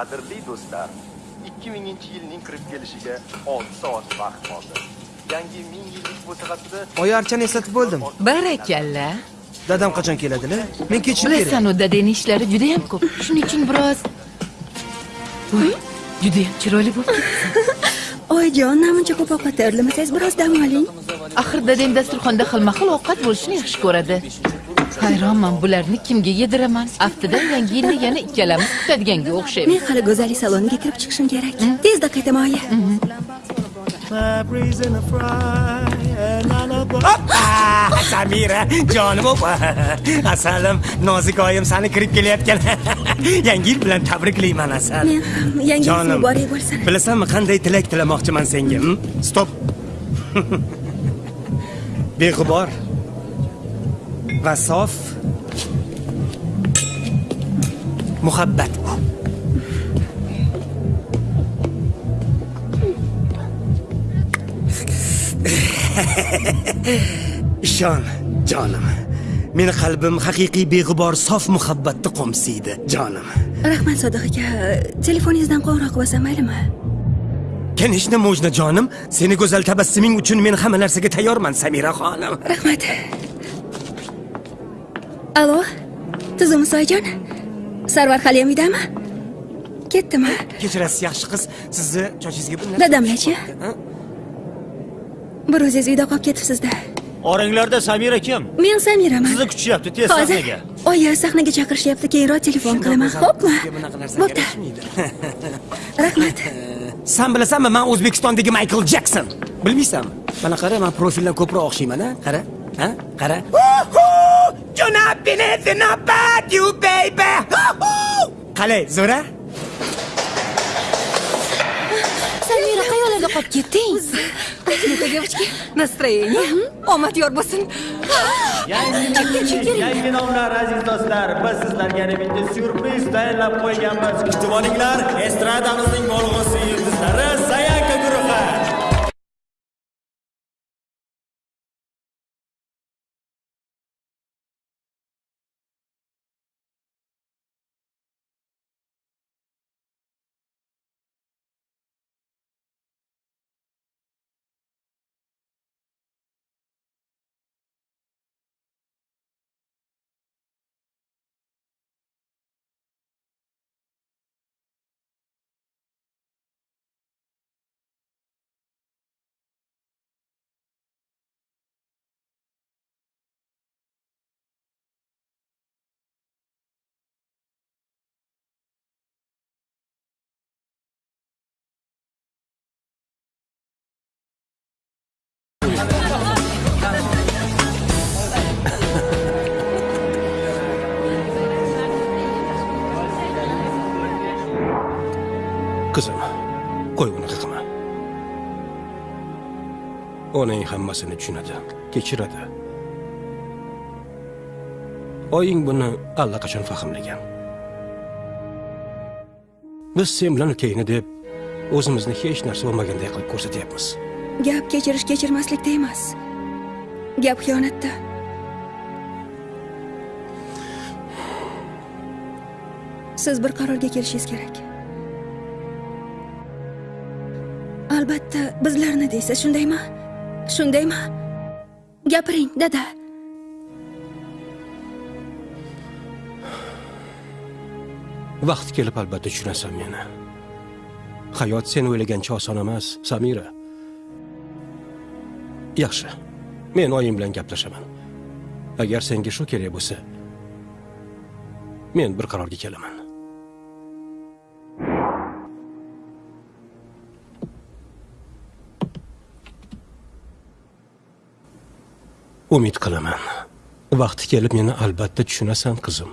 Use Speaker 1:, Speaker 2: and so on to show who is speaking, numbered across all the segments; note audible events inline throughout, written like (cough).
Speaker 1: qadrli do'stlar 2000 yilning kirib kelishiga 6 soat vaqt qoldi. Yangi ming yillik musiqasida
Speaker 2: oyi archani eslatib bo'ldim.
Speaker 3: Barakalla.
Speaker 2: Dadam qachon keladilar men ketishim kerak
Speaker 3: bilasan-u dadangni ishlari juda ham ko'p. Shuning uchun biroz Voy, juda ham chiroyli bo'lib ketibsan (laughs)
Speaker 4: oyijon namuncha ko'p ovqat tayyorlamasangiz biroz dam oling.
Speaker 3: Axir dadang dasturxonda xilma xil ovqat bo'lishini yaxshi ko'radi hayronman bularni kimga yediraman? Aftidan yangi yilni yana ikkalamiz kutadiganga o'xshaymiz.
Speaker 4: Men hali go'zallik saloniga kirib chiqishim kerak. Tezda qaytaman oyi
Speaker 5: samira jonim opa asalim nozik oyim sani kirib kelayotgan. (laughs) Yangi yil bilan tabriklayman asal.
Speaker 4: Men ham yangi yil muborak bo'lsin.
Speaker 5: bilasanmi qanday tilak tilamoqchiman senga stop. (laughs) Beg'ubor va sof muhabbat. (laughs) Ishon jonim. Meni qalbim haqiqiy beg'ubor sof muhabbatni qo'msaydi jonim.
Speaker 4: Rahmat sodiq aka. Telefoningizdan qo'ng'iroq qilsam maylimi?
Speaker 5: Конечно можно jonim. Seni go'zal tabassuming uchun men hamma narsaga tayyorman samira xonim.
Speaker 4: Rahmat alo tuzukmisiz oyijon sarvar haliyam uydami ketdimi
Speaker 5: kechirasiz yaxshi qiz. Sizni chochingizga bir
Speaker 4: dadamlarchi bir o'zingiz uyda qolib ketibsizda.
Speaker 6: Oranglarda samira kim?
Speaker 4: Men samiraman.
Speaker 6: Sizni kutishyapti tez sahnaga.
Speaker 4: Oyi sahnaga chaqirishyapti keyinroq telefon qilaman. xo'pmi bo'pti. (laughs) rahmat. (laughs)
Speaker 5: San bilasanmi man o'zbekistondagi maykl jekson bilmaysanmi? Mana qara man profildan ko'proq o'xshayman a qara. Ha? Qara qalay zo'ra
Speaker 4: samira qayerlarga qolib ketding девочки настроение omad yor bo'lsin
Speaker 6: yangi nomlar aziz do'stlar biz sizlarga yana bitta syurpriz tayyorlab qo'yganmiz kutib olinglar estradamizning bo'lg'usi yulduzlari sayanka guruhi
Speaker 5: Onang hammasini tushunadi? Kechiradi. Oying buni allaqachon fahmlagan. Biz sen bilan ukangni deb o'zimizni hech narsa bo'lmaganday qilib ko'rsatyapmiz.
Speaker 4: Gap kechirish kechirmaslikda emas gap xiyonatda. Siz bir qarorga kelishingiz kerak. Albatta bizlarni deysiz shundaymi? Shundaymi? Gapiring dada.
Speaker 5: Vaqti kelib albatta tushunasan meni hayot sen o'ylagancha oson emas samira. Yaxshi. Men oyim bilan gaplashaman. Agar senga shu kerak bo'lsa men bir qarorga kelaman. Umid qilaman. Vaqti kelib meni albatta tushunasan qizim.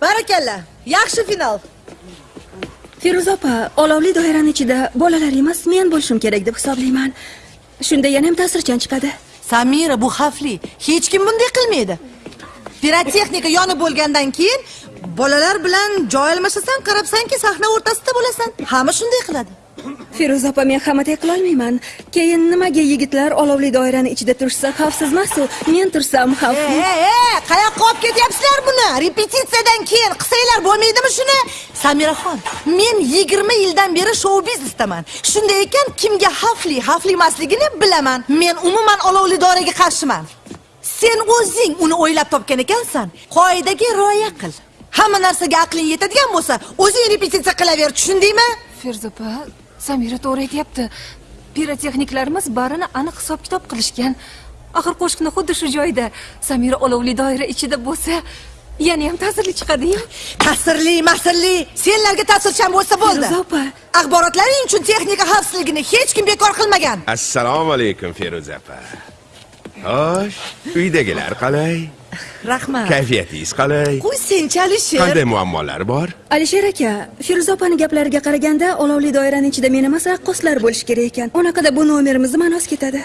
Speaker 7: Barakalla yaxshi final.
Speaker 4: Feruza opa olovli doirani ichida bolalar emas men bo'lishim kerak deb hisoblayman. Shunda yana ham ta'sirchan chiqadi.
Speaker 7: Samira bu xavfli. Hech kim bunday qilmaydi. Pirotexnika yonib bo'lgandan keyin bolalar bilan joy almashasan qarabsanki sahna o'rtasida bo'lasan. Hamma shunday qiladi
Speaker 4: feruza opa men hammaday qilolmayman keyin nimaga yigitlar olovli doirani ichida turishsa xavfsiz emasu men tursam xavfli
Speaker 7: e e qayoqqa olib ketyapsizlar buni? Repetitsiyadan keyin qilsanglar bo'lmaydimi shuni? Samiraxon men yigirma yildan beri shou biznesdaman shunday ekan kimga xavfli xavfli emasligini bilaman. Men umuman olovli doiraga qarshiman. Sen o'zing uni o'ylab topgan ekansan. Qoidaga rioya qil. Hamma narsaga aqling yetadigan bo'lsa o'zing repetitsiya qilaver tushundingmi?
Speaker 8: Feruza opa samira to'g'ri aytyapti. Pirotexniklarimiz barini aniq hisob kitob qilishgan. Axir qo'shiqni xuddi shu joyda samira olovli doira ichida bo'lsa yana ham ta'sirli chiqadiyu.
Speaker 7: Ta'sirli masirli senlarga ta'sirchan bo'lsa bo'ldi.
Speaker 4: Feruza opa.
Speaker 7: axborotlaring uchun texnika xavfsizligini hech kim bekor qilmagan.
Speaker 9: Assalomu alaykum feruza opa. Xo'sh uydagilar qalay
Speaker 7: rahmat.
Speaker 9: Kayfiyatingiz qalay?
Speaker 7: Qo'y senchi alisher.
Speaker 9: Qanday muammolar bor?
Speaker 4: Alisher aka feruza opani gaplariga qaraganda olovli doirani ichida men emas raqqoslar bo'lishi kerak ekan. Unaqada bu nomerimizni ma'noz ketadi.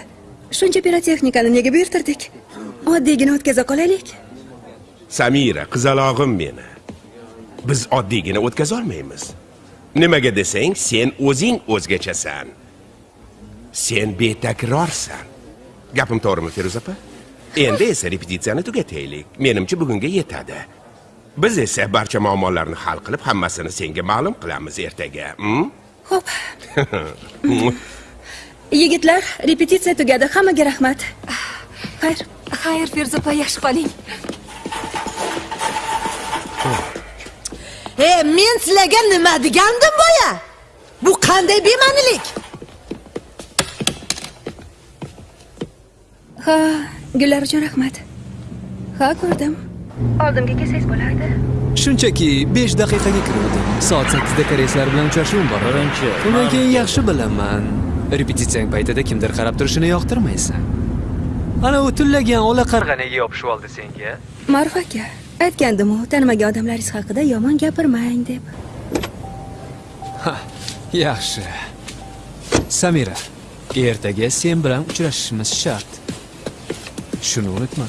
Speaker 4: Shuncha pirotexnikani nega buyurtirdik? Oddiygina o'tkaza qolaylik.
Speaker 9: Samira qizalog'im meni. Biz oddiygina o'tkazolmaymiz nimaga desang sen o'zing o'zgachasan. Sen betakrorsan. Gapim to'g'rimi feruza opa endi esa repetitsiyani tugataylik menimcha bugunga yetadi biz esa barcha muammolarni hal qilib hammasini senga ma'lum qilamiz ertaga
Speaker 4: ho'p. (laughs) Yigitlar repetitsiya tugadi hammaga rahmat. Xayr
Speaker 8: xayr feruza opa yaxshi qoling
Speaker 7: e men sizlarga nima degandim boya? Bu qanday bema'nilik?
Speaker 4: Ha gullar uchun rahmat. Ha ko'rdim. Oldimga kelsangiz bo'lardi.
Speaker 10: Shunchaki 5 daqiqaga kiruvdim soat 8 da koreyslar bilan uchrashuvim bor.
Speaker 6: Birinchi.
Speaker 10: Undan keyin yaxshi bilaman. Repetitsiyang paytida kimdir qarab turishini yoqtirmaysan. Ana u tullagan ola qarg'a nega yopishib oldi senga?
Speaker 4: Ma'ruf aka aytgandimu tanimagan odamlaringiz haqida yomon gapirmang deb.
Speaker 10: Yaxshi. Samira ertaga sen bilan uchrashishimiz shart shuni unutma.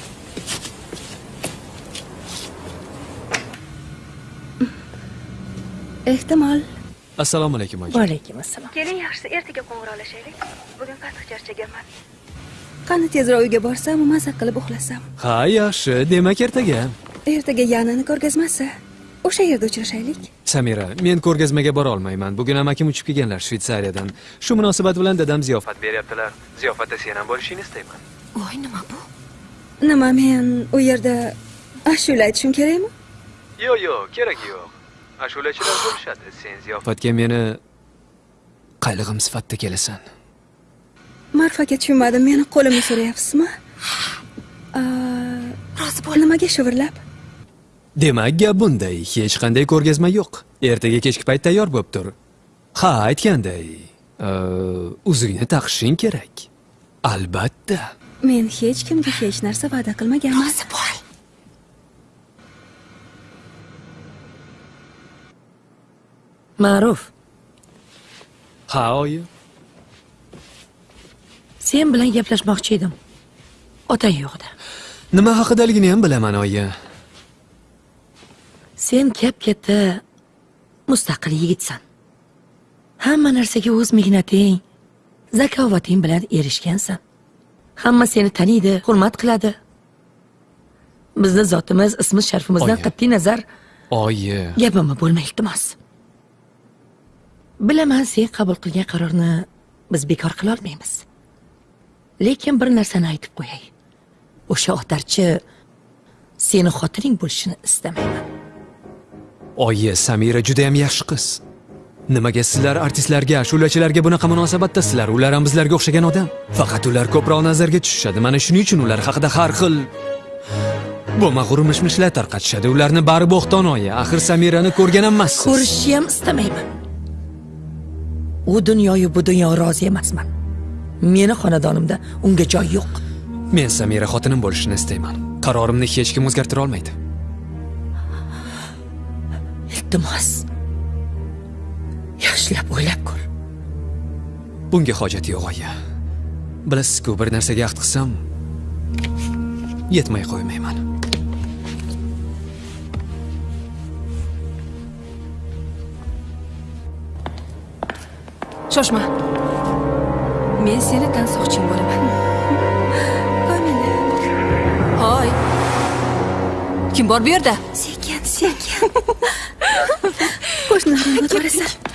Speaker 4: Ehtimol
Speaker 10: assalomu alaykum oyi
Speaker 7: vaalaykum assalom
Speaker 4: keling yaxshisi ertaga qo'ng'iroqlashaylik bugun qattiq charchaganman qani tezroq uyga borsam maza qilib uxlasam.
Speaker 10: Ha yaxshi demak ertaga
Speaker 4: ertaga yanani ko'rgazmasi o'sha yerda uchrashaylik.
Speaker 10: Samira men ko'rgazmaga bora olmayman. Bugun amakim uchib kelganlar shvetsariyadan shu munosabat bilan dadam ziyofat beryaptilar. Ziyofatda sen ham bo'lishingni istayman.
Speaker 8: Voy nima bu
Speaker 4: nima men u yerda ashula aytishim kerakmi?
Speaker 10: Yo'q yo'q keragi yo'q. Ashulachilar bo'lishadi sen ziyofatga meni qaylig'im sifatida kelasan.
Speaker 4: Ma'ruf aka tushunmadim meni qo'limni so'rayapsizmi?
Speaker 8: Rozi bo'l.
Speaker 4: nimaga shivirlab?
Speaker 10: Demak gap bunday. Hech qanday ko'rgazma yo'q. Ertaga kechki payt tayyor bo'lib tur ha aytganday uzukni taqishing kerak. Albatta
Speaker 4: men hech kimga hech narsa va'da qilmaganman.
Speaker 8: Rozi bo'l
Speaker 7: ma'ruf.
Speaker 10: Ha oyi
Speaker 7: sen bilan gaplashmoqchi edim. Otang yo'qda
Speaker 10: nima haqidaligini ham bilaman oyi.
Speaker 7: Sen kap katta mustaqil yigitsan. Hamma narsaga o'z mehnating zakovating bilan erishgansan hamma seni taniydi hurmat qiladi. Bizni zotimiz ismi sharifimizdan qat'iy nazar
Speaker 10: oyi.
Speaker 7: gapimni bo'lma iltimos. Bilaman sen qabul qilgan qarorni biz bekor qilolmaymiz lekin bir narsani aytib qo'yay. O'sha otarchi seni xotining bo'lishini istamayman.
Speaker 10: Oyi samira judayam yaxshi qiz nimaga sizlar artistlarga ashulachilarga bunaqa munosabatdasizlar ular ham bizlarga o'xshagan odam. Faqat ular ko'proq nazarga tushishadi. Mana shuning uchun ular haqida har xil bo'lmag'ur mishmishlar tarqatishadi. Ularni bari bo'xton oyi axir samirani ko'rgan emassiz
Speaker 7: ko'rishishni ham istamayman. U dunyoyu bu dunyo rozi emasman. Meni xonadonimda unga joy yo'q.
Speaker 10: Men samira xotinim bo'lishini istayman. Qarorimni hech kim o'zgartira olmaydi
Speaker 7: iltimos yaxshilab o'ylab ko'r.
Speaker 10: Bunga hojat yo'q oyi. Bilasiz-ku, bir narsaga ahd qilsam yetmay qo'ymayman.
Speaker 8: shoshma. Men seni tansoqching bo'laman.
Speaker 4: Komila
Speaker 8: hoy. Kim bor bu yerda?
Speaker 4: Sekin sekin (laughs) qo'shnilarni ovorasan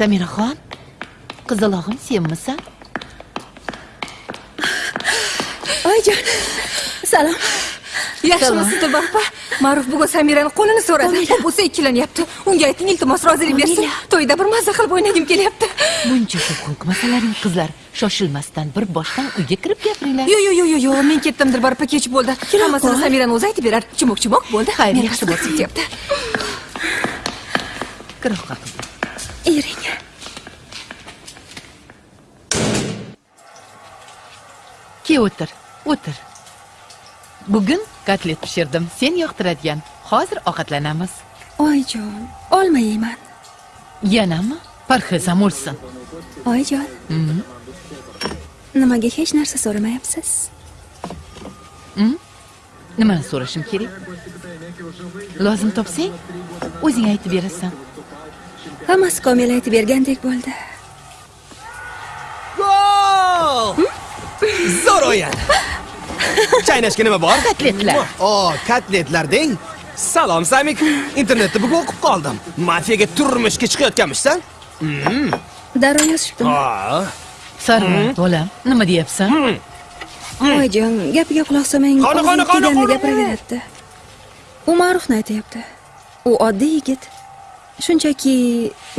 Speaker 3: samiraxon qizalog'im senmisan
Speaker 4: oyijon salom.
Speaker 8: Yaxshimisizda bapa ma'ruf bugun samirani qo'lini so'radi. Bo'lsa ikkilanyapti unga ayting iltimos rozilik bersin. To'yda bir mazza qilib o'ynagim kelyapti.
Speaker 3: Buncha ko'p qilmasalaring qizlar. Shoshilmasdan bir boshdan uyga kirib gapiringlar.
Speaker 8: Yo yo yo yo yo men ketdim dilbarpa kech bo'ldi. Hammasini samirani o'zi aytib berar. Chimoq chimoq bo'ldi
Speaker 3: Xayr, yaxshi bo'lsin.
Speaker 8: ketyapti
Speaker 3: kiroqqa qizim
Speaker 4: ering
Speaker 3: ke o'tir o'tir bugun kotlet pishirdim sen yoqtiradigan hozir ovqatlanamiz
Speaker 4: oyijon olma yeyman
Speaker 3: yanami parhezam o'lsin
Speaker 4: oyijon nimaga hech narsa so'ramayapsiz
Speaker 3: nimani so'rashim kerak lozim topsang o'zing aytib berasan
Speaker 4: hammasi komil aytib bergandek bo'ldi
Speaker 2: Gol! Zo'r o'yin. (laughs) Chaynashga nima bor?
Speaker 3: Kotletlar.
Speaker 2: O, kotletlar deng. Salom Samik. Internetda bugun o'qib qoldim. Mafiyaga turmushga chiqayotganmishsan?
Speaker 4: darrov yozishibdimi
Speaker 2: Ha.
Speaker 3: sarvon bolam nima deyapsan
Speaker 4: oyijon gapiga quloq solmang
Speaker 2: Qani, qani, qani, qani,
Speaker 4: gapiraveradi u ma'rufni aytyapti u oddiy yigit shunchaki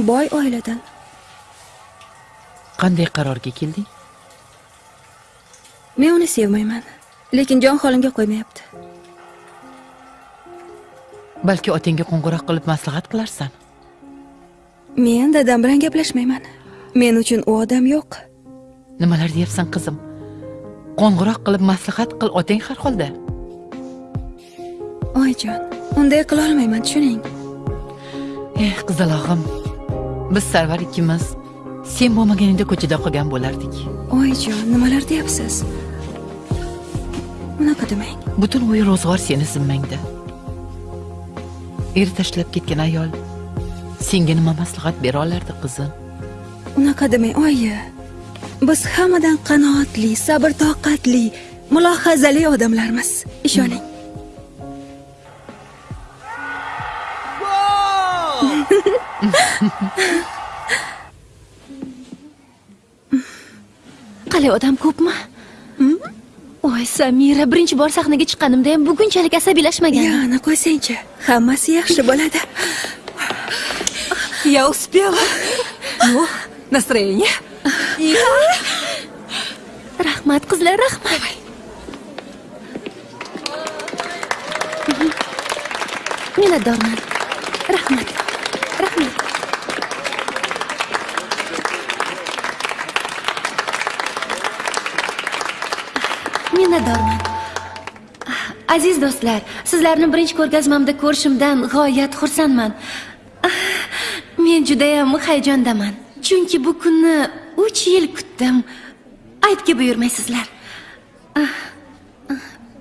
Speaker 4: boy oiladan
Speaker 3: qanday qarorga kelding?
Speaker 4: Men uni sevmayman lekin jon holimga qo'ymayapti.
Speaker 3: Balki otangga qo'ng'iroq qilib maslahat qilarsan.
Speaker 4: Men dadam bilan gaplashmayman. Men uchun u odam yo'q.
Speaker 3: Nimalar deyapsan qizim? Qo'ng'iroq qilib maslahat qil otang har holda.
Speaker 4: Oyijon unday qilolmayman tushuning
Speaker 3: eh qizalog'im biz sarvar ikkimiz sen bo'lmaganingda ko'chada qolgan bo'lardik.
Speaker 4: Oyijon nimalar deyapsiz? Unaqa demang.
Speaker 3: Butun uy ro'zg'or seni zimmangda. Er tashlab ketgan ayol senga nima maslahat bera olardi qizim?
Speaker 4: Unaqa demang oyi. Biz hammadan qanoatli sabr toqatli mulohazali odamlarmiz. Ishoning
Speaker 11: qalay odam ko'pmi? Voy samira birinchi bor sahnaga chiqqanimda ham bugunchalik asabiylashmagan.
Speaker 4: Yana qo'ysangchi hammasi yaxshi bo'ladi.
Speaker 8: Я успела. Ну, настроение?
Speaker 11: rahmat qizlar rahmat. Minnatdorman. Rahmat minnatdorman ah, aziz do'stlar sizlarni birinchi ko'rgazmamda ko'rishimdan g'oyat xursandman. Ah, men judayam hayajondaman. Chunki bu kunni uch yil kutdim. Aytga buyurmaysizlar. Ah,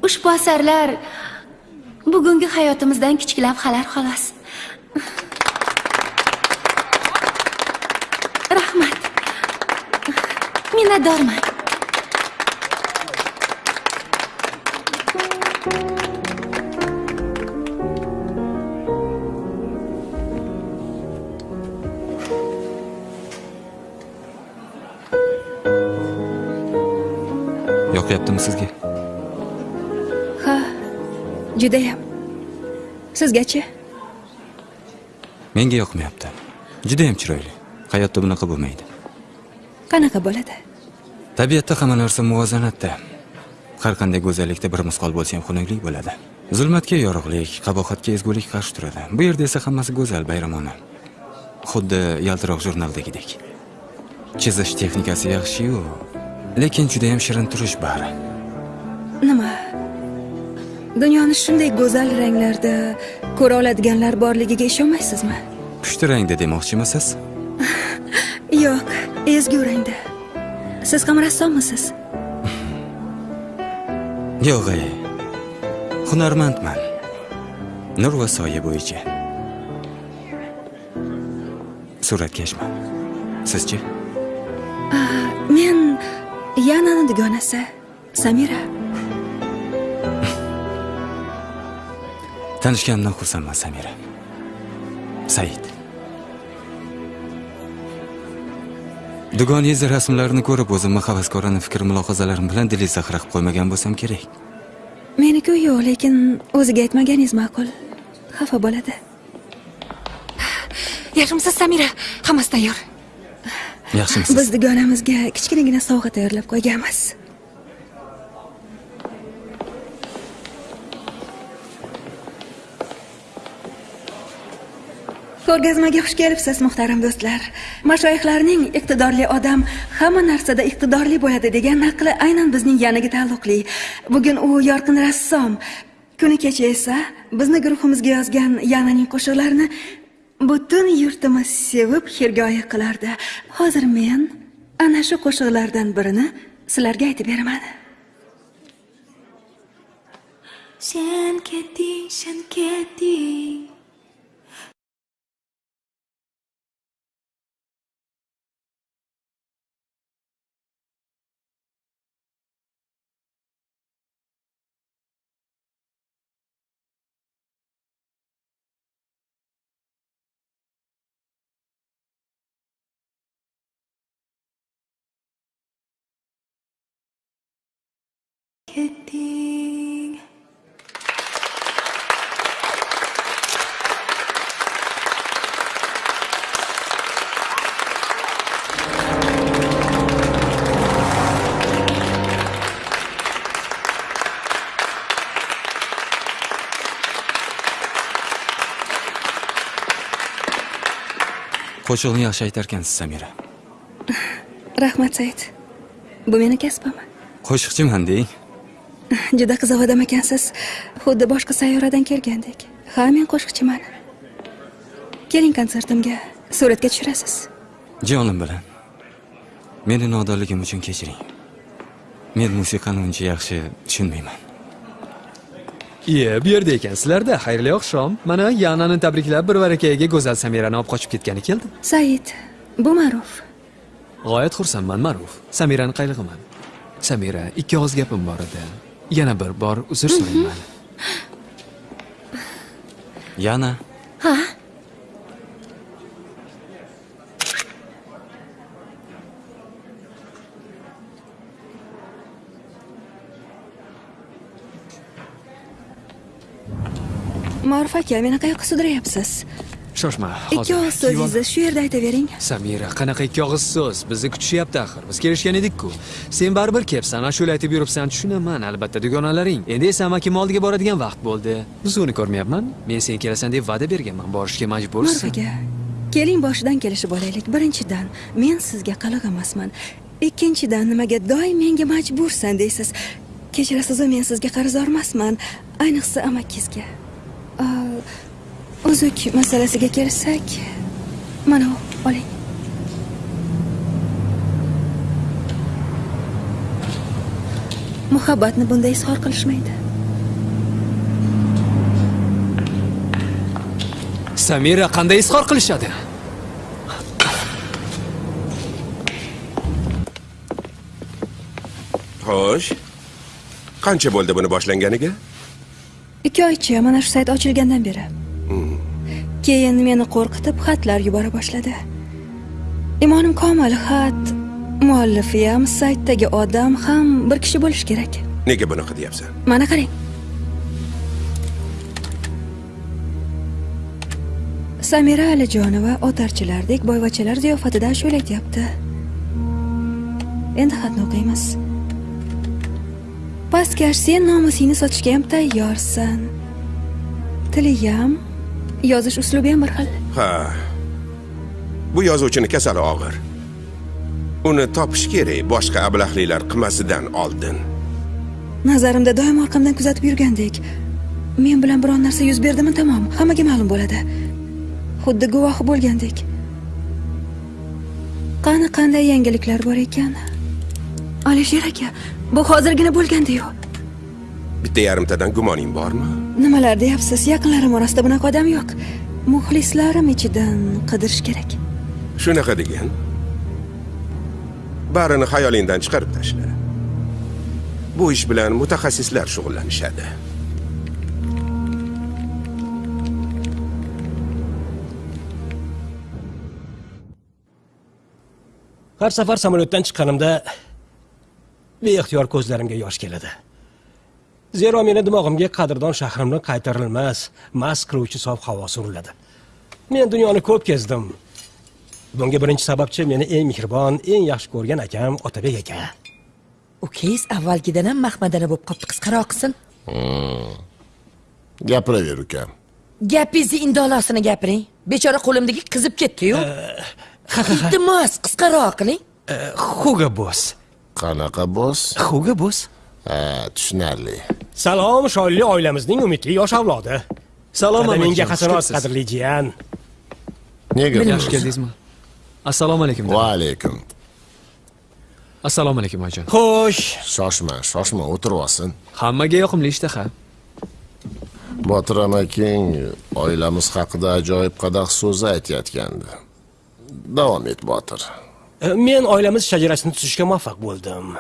Speaker 11: ushbu asarlar bugungi hayotimizdan kichik lavhalar xolos. Rahmat. Minnatdorman.
Speaker 12: Yoqyaptimi sizga.
Speaker 4: Ha judayam. Sizgachi?
Speaker 12: Menga yoqmayapti. Judayam chiroyli. Hayotda bunaqa bo'lmaydi.
Speaker 4: Qanaqa bo'ladi?
Speaker 12: Tabiatda hamma narsa muvozanatda har qanday go'zallikda bir misqol bo'lsa ham xunuklik bo'ladi. Zulmatga yorug'lik qabohatga ezgulik qarshi turadi. Bu yerda esa hammasi go'zal bayramona. Xuddi yaltiroq jurnaldagidek. Chizish texnikasi yaxshi-yu, lekin juda ham shirin turish bari.
Speaker 4: nima? Dunyoni shunday go'zal ranglarda ko'ra oladiganlar borligiga ishonmaysizmi
Speaker 12: Pushti rangda demoqchimisiz? (laughs)
Speaker 4: yo'q ezgu rangda. Siz ham rassommisiz
Speaker 12: Yo'q, ey. Hunarmandman. Nur va soya bo'yicha. Suratkashman. Sizchi?
Speaker 4: men yanani dugonasi samira
Speaker 12: Tanishganimdan xursandman, Samira. Said. Dugonangiz rasmlarini ko'rib o'zimni havaskorona fikr mulohazalarim bilan zaxira qilib qo'ymagan bo'lsam kerak.
Speaker 4: meniku yo'q lekin o'ziga aytmaganingiz ma'qul. Xafa bo'ladi.
Speaker 8: Yaxshimisiz samira? Hammasi tayyor.
Speaker 12: Yaxshimisiz?
Speaker 4: biz dugonamizga kichkinagina sovg'a tayyorlab qo'yganmiz ko'rgazmaga xush kelibsiz muhtaram do'stlar mashoyihlarning iqtidorli odam hamma narsada iqtidorli bo'ladi degan naqli aynan bizning yaniga taalluqli bugun u yorqin rassom kuni kecha esa bizni guruhimizga yozgan yananing qo'shiqlarini butun yurtimiz sevib xirgoya qilardi hozir men ana shu qo'shiqlardan birini sizlarga aytib beraman
Speaker 11: Sen ketding, sen. Ketding.
Speaker 12: Qo'shiqni yaxshi aytarkansiz, Samira. (laughs)
Speaker 4: rahmat said bu meni kasbim
Speaker 12: Qo'shiqchiman deng. (laughs)
Speaker 4: juda qiziq odam ekansiz xuddi boshqa sayyoradan kelgandek ha men qo'shiqchiman keling konsertimga suratga tushirasiz
Speaker 12: Jonim bilan. Meni nodonligim uchun kechiring. Men musiqani uncha yaxshi tushunmayman.
Speaker 10: Iye, bu yerda ekansizlarda. Xayrli oqshom. Mana Yanani tabriklab bir barakayiga go'zal Samirani olib qochib ketgani keldim.
Speaker 4: said bu ma'ruf
Speaker 10: G'oyat xursandman, Ma'ruf. Samirani qaylig'iman. Samira, ikki og'iz gapim bor edi. Yana bir bor uzr so'rayman. (laughs)
Speaker 12: Yana
Speaker 11: Ha?
Speaker 4: Ma'ruf aka meni qayoqqa sudrayapsiz
Speaker 10: Shoshma,
Speaker 4: ikki
Speaker 10: hozir.
Speaker 4: og'iz so'zingizni shu yerda aytavering
Speaker 10: Samira, qanaqa ikki og'iz so'z? Bizni kutishyapti axir. Biz kelishgan edik-ku. Sen baribir kelibsan, ashula aytib yuribsan, tushunaman, albatta dugonalaring. Endi esa amakim oldiga boradigan vaqt bo'ldi. Buzuvni ko'rmayapman. Men sen kelasan deb va'da berganman. Borishga
Speaker 4: ma'ruf
Speaker 10: majbursan.
Speaker 4: aka keling boshidan kelishib olaylik birinchidan men sizga qiliq emasman ikkinchidan nimaga doim menga majbursan deysiz kechirasiz men sizga qarzdor emasman ayniqsa amakingizga uzuk masalasiga kelsak mana oling muhabbatni bunday izhor qilishmaydi
Speaker 10: Samira qanday izhor qilishadi?
Speaker 9: Xo'sh. Qancha bo'ldi buni boshlanganiga?
Speaker 4: Ikki oycha mana shu sayt ochilgandan beri. Keyin meni qo'rqitib xatlar yubora boshladi. Imonim komil xat muallifi ham saytdagi odam ham bir kishi bo'lishi kerak.
Speaker 9: Nega bunaqa deyapsan?
Speaker 4: mana qarang. Samira alijonova otarchilardek boyvachalar ziyofatida ashula aytyapti endi xatni o'qiymiz pastkash sen nomusingni sotishga ham tayyorsan. Tiliyam yozish uslubi ham bir xil.
Speaker 9: Ha. Bu yozuvchini kasali og'ir. uni topish kerak boshqa ablahliklar qilmasidan oldin.
Speaker 4: Nazarimda doim orqamdan kuzatib yurgandek. Men bilan biron narsa yuz berdimi? Tamom. Hammaga ma'lum bo'ladi. Xuddi guvohi bo'lgandek. Qani qanday yangiliklar bor ekan? Alisher aka bu hozirgina bo'lgandiyu
Speaker 9: bitta yarimtadan gumoning bormi?
Speaker 4: Nimalar deyapsiz? Yaqinlarim orasida bunaqa odam yo'q. Muxlislarim ichidan qidirish kerak.
Speaker 9: Shunaqa degan. Barini xayolingdan chiqarib tashla. Bu ish bilan mutaxassislar shug'ullanishadi.
Speaker 13: Har safar samolyotdan chiqqanimda beixtiyor ko'zlarimga yosh keladi. Zero meni dimog'imga qadrdon shahrimni qaytarilmas mast qiluvchi sof havo suriladi. Men dunyoni ko'p kezdim. Bunga birinchi sababchi meni eng mehribon eng yaxshi ko'rgan akam otabek aka.
Speaker 7: Ukangiz avvalgidan ham mahmadana bo'lib qolibdi qisqaroq qilsin.
Speaker 14: Gapiraver ukam.
Speaker 7: Gapingizni indolosini gapiring. Bechora qo'limdagi qizib ketdiyu. Iltimos qisqaroq qiling.
Speaker 13: Hugo bos
Speaker 14: qanaqa bos
Speaker 13: hugo bos
Speaker 14: ha tushunarli.
Speaker 13: Salom shonli oilamizning umidli yosh avlodi.
Speaker 10: Salom,
Speaker 13: menga
Speaker 10: xushkepsiz.
Speaker 13: qadrli jiyan.
Speaker 14: Nega
Speaker 10: yaxshi keldingizmi assalomu alaykum
Speaker 14: va alaykum
Speaker 10: assalomu alaykum oyijon
Speaker 13: xo'sh.
Speaker 14: Shoshma shoshma o'tirib olsin.
Speaker 10: Hammaga yoqimli ishtaha
Speaker 14: botir amaking oilamiz haqida ajoyib qadah so'zi aytayotgandi. Davom et botir
Speaker 13: men oilamiz shajarasini tuzishga muvaffaq bo'ldim.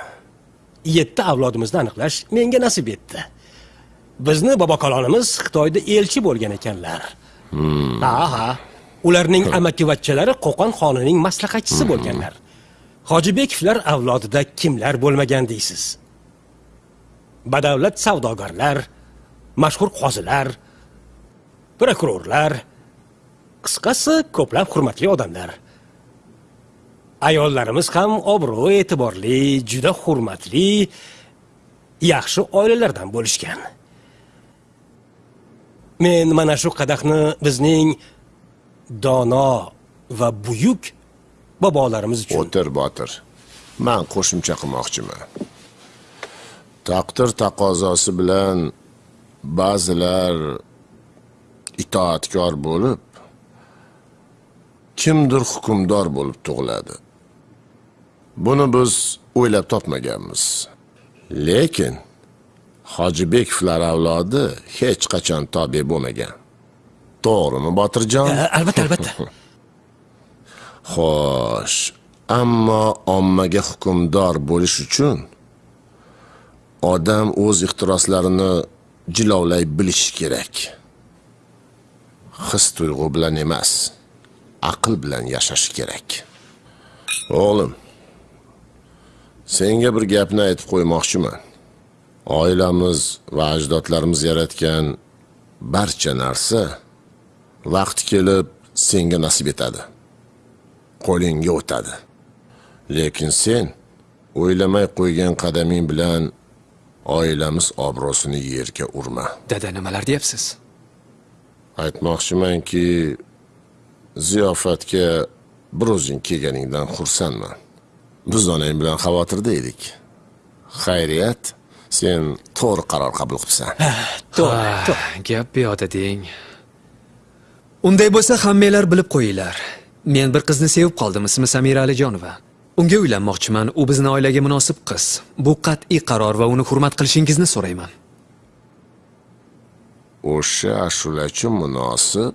Speaker 13: Yetti avlodimizni aniqlash menga nasib etdi. Bizni bobokalonimiz xitoyda elchi bo'lgan ekanlar. Ha ha ularning amakivachchalari qo'qon xonining maslahatchisi bo'lganlar. Hojibekovlar avlodida kimlar bo'lmagan deysiz? Badavlat savdogarlar mashhur qozilar prokurorlar qisqasi ko'plab hurmatli odamlar ayollarimiz ham obro' e'tiborli juda hurmatli yaxshi oilalardan bo'lishgan. Men mana shu qadahni bizning dono va buyuk bobolarimiz uchun
Speaker 14: o'tir botir. Man qo'shimcha qilmoqchiman. Taqdir taqozosi bilan ba'zilar itoatkor bo'lib kimdir hukmdor bo'lib tug'iladi. Buni biz o'ylab topmaganmiz. Lekin hojibekovlar avlodi hech qachon tobe bo'lmagan. To'g'rimi botirjon?
Speaker 13: Albatta albatta. (laughs)
Speaker 14: Xo'sh ammo ommaga hukmdor bo'lish uchun odam o'z ixtiroslarini jilovlay bilishi kerak. His tuyg'u bilan emas aql bilan yashash kerak. O'g'lim senga bir gapni aytib qo'ymoqchiman. Oilamiz va ajdodlarimiz yaratgan barcha narsa vaqti kelib senga nasib etadi. Qo'lingga o'tadi. Lekin sen o'ylamay qo'ygan qadaming bilan oilamiz obro'sini yerga urma.
Speaker 10: Dada nimalar deyapsiz?
Speaker 14: Aytmoqchimanki ziyofatga bir o'zing kelganingdan xursandman biz onang bilan xavotirda edik. Xayriyat sen to'g'ri qaror qabul qilibsan.
Speaker 10: To'g'ri gap buyoqda deng. Unday bo'lsa hammanglar bilib qo'yinglar. Men bir qizni sevib qoldim ismi samira alijonova. Unga uylanmoqchiman u bizni oilaga munosib qiz. Bu qat'iy qaror va uni hurmat qilishingizni so'rayman.
Speaker 14: O'sha ashulachi munosib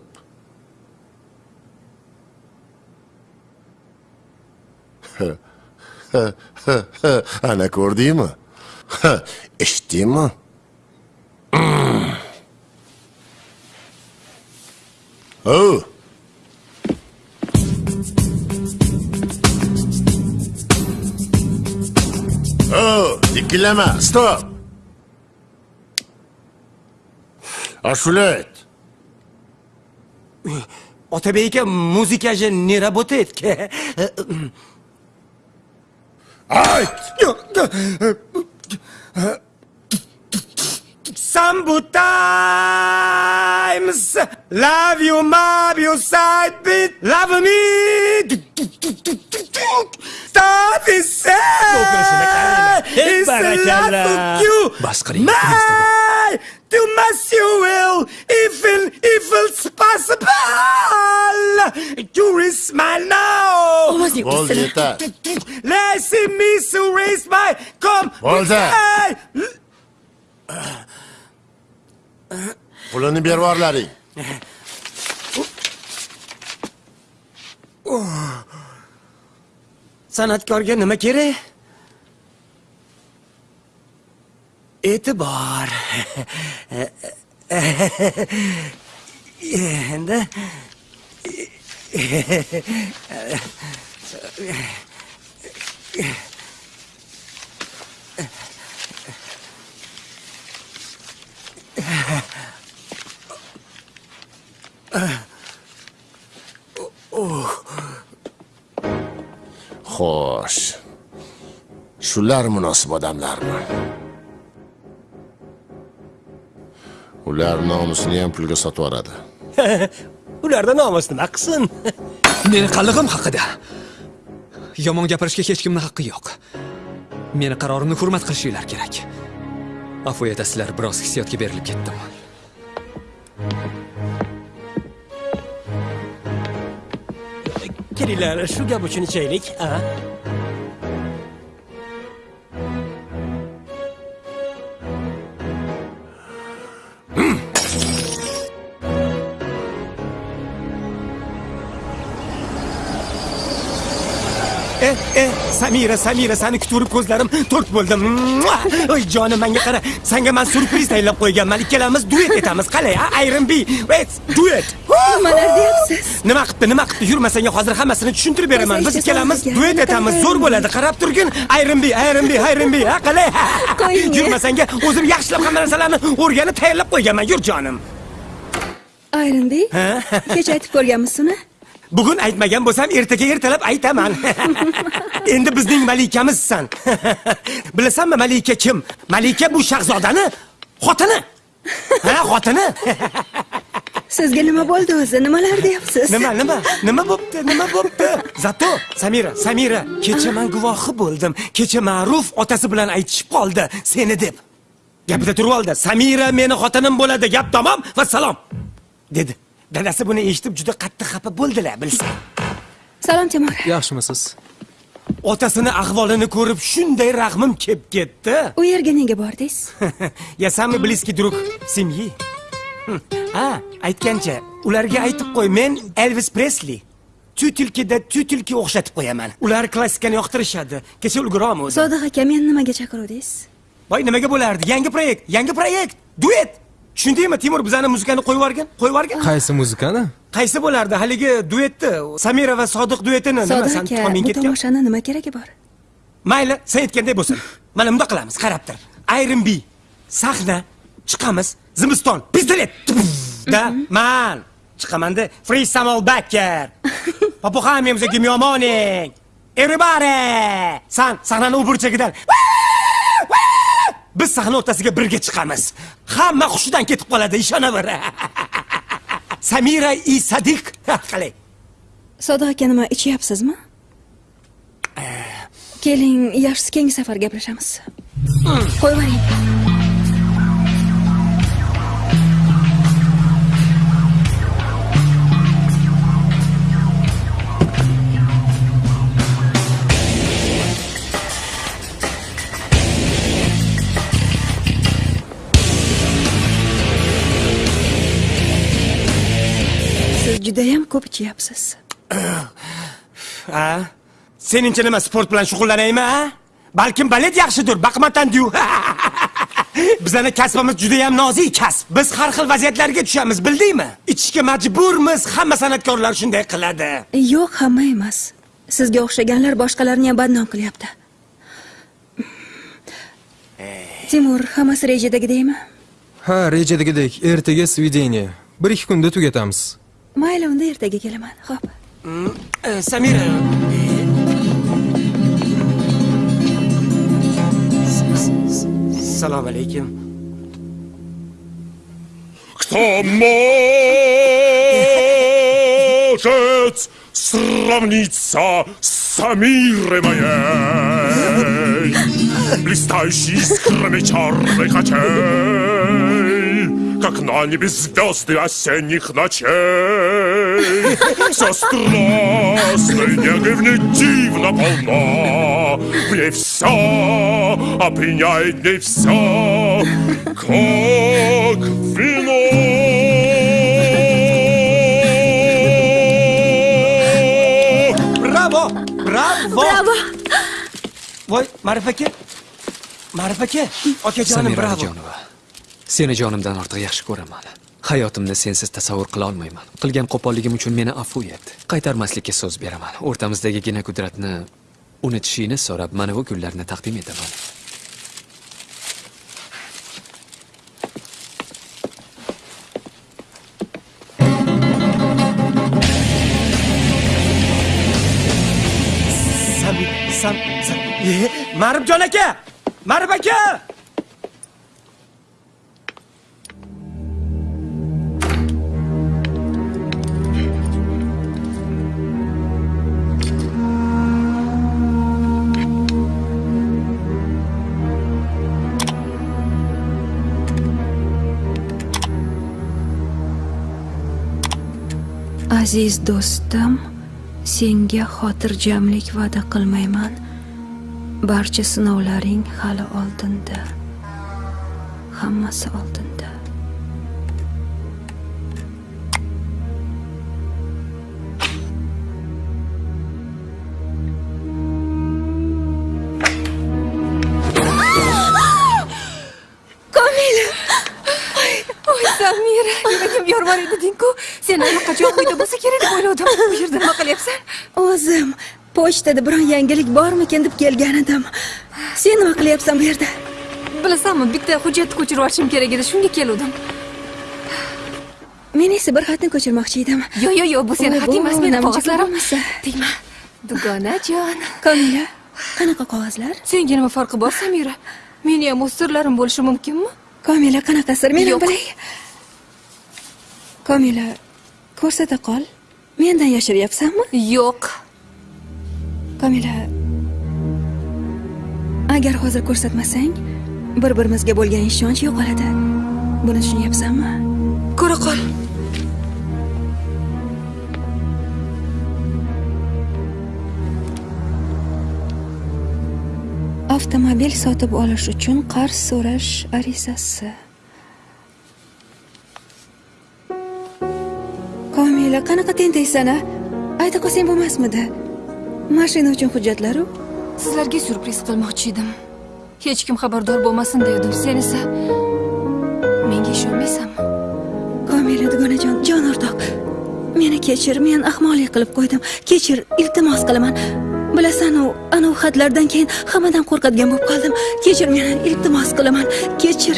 Speaker 14: (laughs) ana ko'rdingmi eshitdingmi o o dikkilama stop ashula ayt
Speaker 5: Otabek aka muzikachi не работает サ
Speaker 14: ン
Speaker 5: ボタイムス Love you, mob you, side beat, love me! Stop it, say! It's love you! My! to mess you will, evil, evil possible. You is my now.
Speaker 14: Vas-y,
Speaker 5: Bolzeta. Laissez me to raise my come.
Speaker 14: Bolzeta. Pulini bir var lari.
Speaker 5: Sanatkorga oh. nima kerak? ایت بار.
Speaker 14: و خوش شلار مناسب بودم لارم. Ular nomusini ham pulga sotib yuboradi. (laughs)
Speaker 13: ularda nomus nima qilsin (laughs)
Speaker 10: Meni qallig'im haqida. Yomon gapirishga hech kimning haqqi yo'q. Meni qarorimni hurmat qilishinglar kerak. Afv etasizlar, biroz hissiyotga berilib ketdim.
Speaker 13: kelinglar shu gap uchun ichaylik a
Speaker 5: eh samira samira seni kutib ko'zlarim to'rt bo'ldi. Oy jonim menga qara. Senga men surpriz tayyorlab qo'yganman ikkalamiz duet etamiz. Qalay ayrim bi duet.
Speaker 4: Nimalar deyapsiz.
Speaker 5: Nima qilibdi nima qilibdi yurma senga hozir hammasini tushuntirib beraman. Biz ikkalamiz duet etamiz. Zo'r bo'ladi. Qarab turgin. Ayrim bi ayrim bi ayrim bi ha? Qalay yurma senga o'zim yaxshilab hamma narsalarni o'rganib tayyorlab qo'yganman. Yur jonim.
Speaker 4: Ayrinbey
Speaker 5: Ha?
Speaker 4: kecha aytib ko'rganmisiz
Speaker 5: bugun aytmagan bo'lsam ertaga ertalab aytaman. (laughs) Endi bizning malikamizsan. (laughs) Bilasanmi malika kim? Malika bu shahzodani xotini. Ha xotini. (laughs)
Speaker 4: Sizga nima bo'ldi o'zi? Nimalar deyapsiz?
Speaker 5: Nima nima? Nima bo'pti nima bo'pti? Zato samira samira kecha man guvohi bo'ldim. Kecha ma'ruf otasi bilan aytishib qoldi seni deb. Gapida turib oldi. Samira meni xotinim bo'ladi. Gap tamom va salom dedi dadasi buni eshitib juda qattiq xafa bo'ldilar bilsang.
Speaker 4: Salom timur
Speaker 10: Yaxshimisiz?
Speaker 5: otasini ahvolini ko'rib shunday rahmim kelib ketdi.
Speaker 4: U yerga nega bordingiz?
Speaker 5: Я самый близкий друг семьи ha aytgancha ularga aytib qo'y men elvis presli tutilkida tutilki o'xshatib qo'yaman. Ular klassikani yoqtirishadi. Kecha ulgurom o'zi
Speaker 4: sodiq aka meni nimaga chaqiruvdingiz?
Speaker 5: Voy nimaga bo'lardi? Yangi proyekt yangi proyekt. Duet tushundingmi? Timur bizani muzikani qo'yib yuborgin qo'yib yuborgin
Speaker 15: Qaysi muzikani?
Speaker 5: qaysi bo'lardi? Haligi duetni samira va sodiq duetini nima?
Speaker 4: Sodiq
Speaker 5: san
Speaker 4: bu
Speaker 5: ketgan.
Speaker 4: tomoshani nima keragi bor?
Speaker 5: Mayli sen aytganday bo'lsin. Mana bundoq qilamiz qarab tur ayrim bi sahna chiqamiz. Zimiston pistolet da man. Chiqamanda free самол backer попухаем за гимиомоник everybody san sahnani u burchagidan biz sahna o'rtasiga birga chiqamiz. Hamma hushidan ketib qoladi ishonaver. (laughs) Samira i sadiq (laughs) qalay
Speaker 4: sodiq aka nima ichyapsizmi? Keling yaxshisi keyingi safar gaplashamiz. Qo'yib judayam ko'p ichyapsiz. (coughs)
Speaker 5: Ha seningcha nima sport bilan shug'ullanaymi a? Balkim balet yaxshidir baqmatandiyu (laughs) bizani kasbimiz juda ham nozik kasb. Biz har xil vaziyatlarga tushamiz bildingmi? Ichishga majburmiz hamma san'atkorlar shunday qiladi.
Speaker 4: Yo'q hamma emas. Sizga o'xshaganlar boshqalarni ham badnom qilyapti. Timur hammasi rejadagidekmi
Speaker 15: Ha, rejadagidek. Ertaga svideniya. 1-2 kunda tugatamiz.
Speaker 4: Mayli unda ertaga kelaman. Ho'p
Speaker 5: E, samira assalomu alaykum.
Speaker 16: Может сравниться с Самирой моей, блистающей искрами черных очей, как на небе звезды осенних ночей. Все страстной негой в ней дивно полна, в ней все опьяняет в ней все, как вино.
Speaker 5: Bravo! Bravo!
Speaker 17: Bravo!
Speaker 5: Voy, Ma'rif aka. Ma'rif aka, okajonim
Speaker 10: samira
Speaker 5: bravo.
Speaker 10: jonova seni jonimdan ortiq yaxshi ko'raman hayotimni sensiz tasavvur qila olmayman qilgan qo'polligim uchun meni afv et qaytarmaslikka so'z beraman o'rtamizdagigina qudratni unutishingni so'rab mana bu gullarni taqdim etaman
Speaker 5: Sam, sam, sam. E, Ma'rifjon aka! marib aka!
Speaker 4: Aziz do'stim senga xotirjamlik va'da qilmayman. Barcha sinovlaring hali oldinda. Hammasi oldinda.
Speaker 8: Komila voy samira yuragim yormar edi dingku sen allaqachon uyda o'ylovdim bu yerda nima qilyapsan
Speaker 4: o'zim pochtada biron yangilik bormikin deb kelgan edim. Sen nima qilyapsan bu yerda?
Speaker 8: Bilasanmi bitta hujjatni ko'chirib olishim kerak edi shunga keluvdim.
Speaker 4: Men esa bir xatni ko'chirmoqchi edim.
Speaker 8: Yo yo yo bu seni xating emas meni qog'ozlarim. tegma dugonajon
Speaker 4: komila qanaqa qog'ozlar?
Speaker 8: Senga nima farqi bor samira. Meni ham o'z sirlarim bo'lishi mumkinmi?
Speaker 4: Komila qanaqa sir? Men
Speaker 8: Yo'q.
Speaker 4: bilay. Komila ko'rsata qol mendan yashiryapsanmi
Speaker 8: yo'q.
Speaker 4: Komila agar hozir ko'rsatmasang bir birimizga bo'lgan ishonch yo'qoladi. Buni tushunyapsanmi?
Speaker 8: Ko'ra qol.
Speaker 4: Avtomobil sotib olish uchun qarz so'rash arizasi komila qanaqa tentaysan a ayta qolsang bo'lmasmidi? Mashina uchun hujjatlaru?
Speaker 8: Sizlarga syurpriz qilmoqchi edim. Hech kim xabardor bo'lmasin dedim sen esa menga ishonmaysanmi?
Speaker 4: Komila dugonajon jon o'rtoq. Meni kechir men ahmoqlik qilib qo'ydim. Kechir iltimos qilaman. Bilasan u anavi xatlardan keyin hammadan qo'rqadigan bo'lib qoldim. Kechir meni iltimos qilaman. Kechir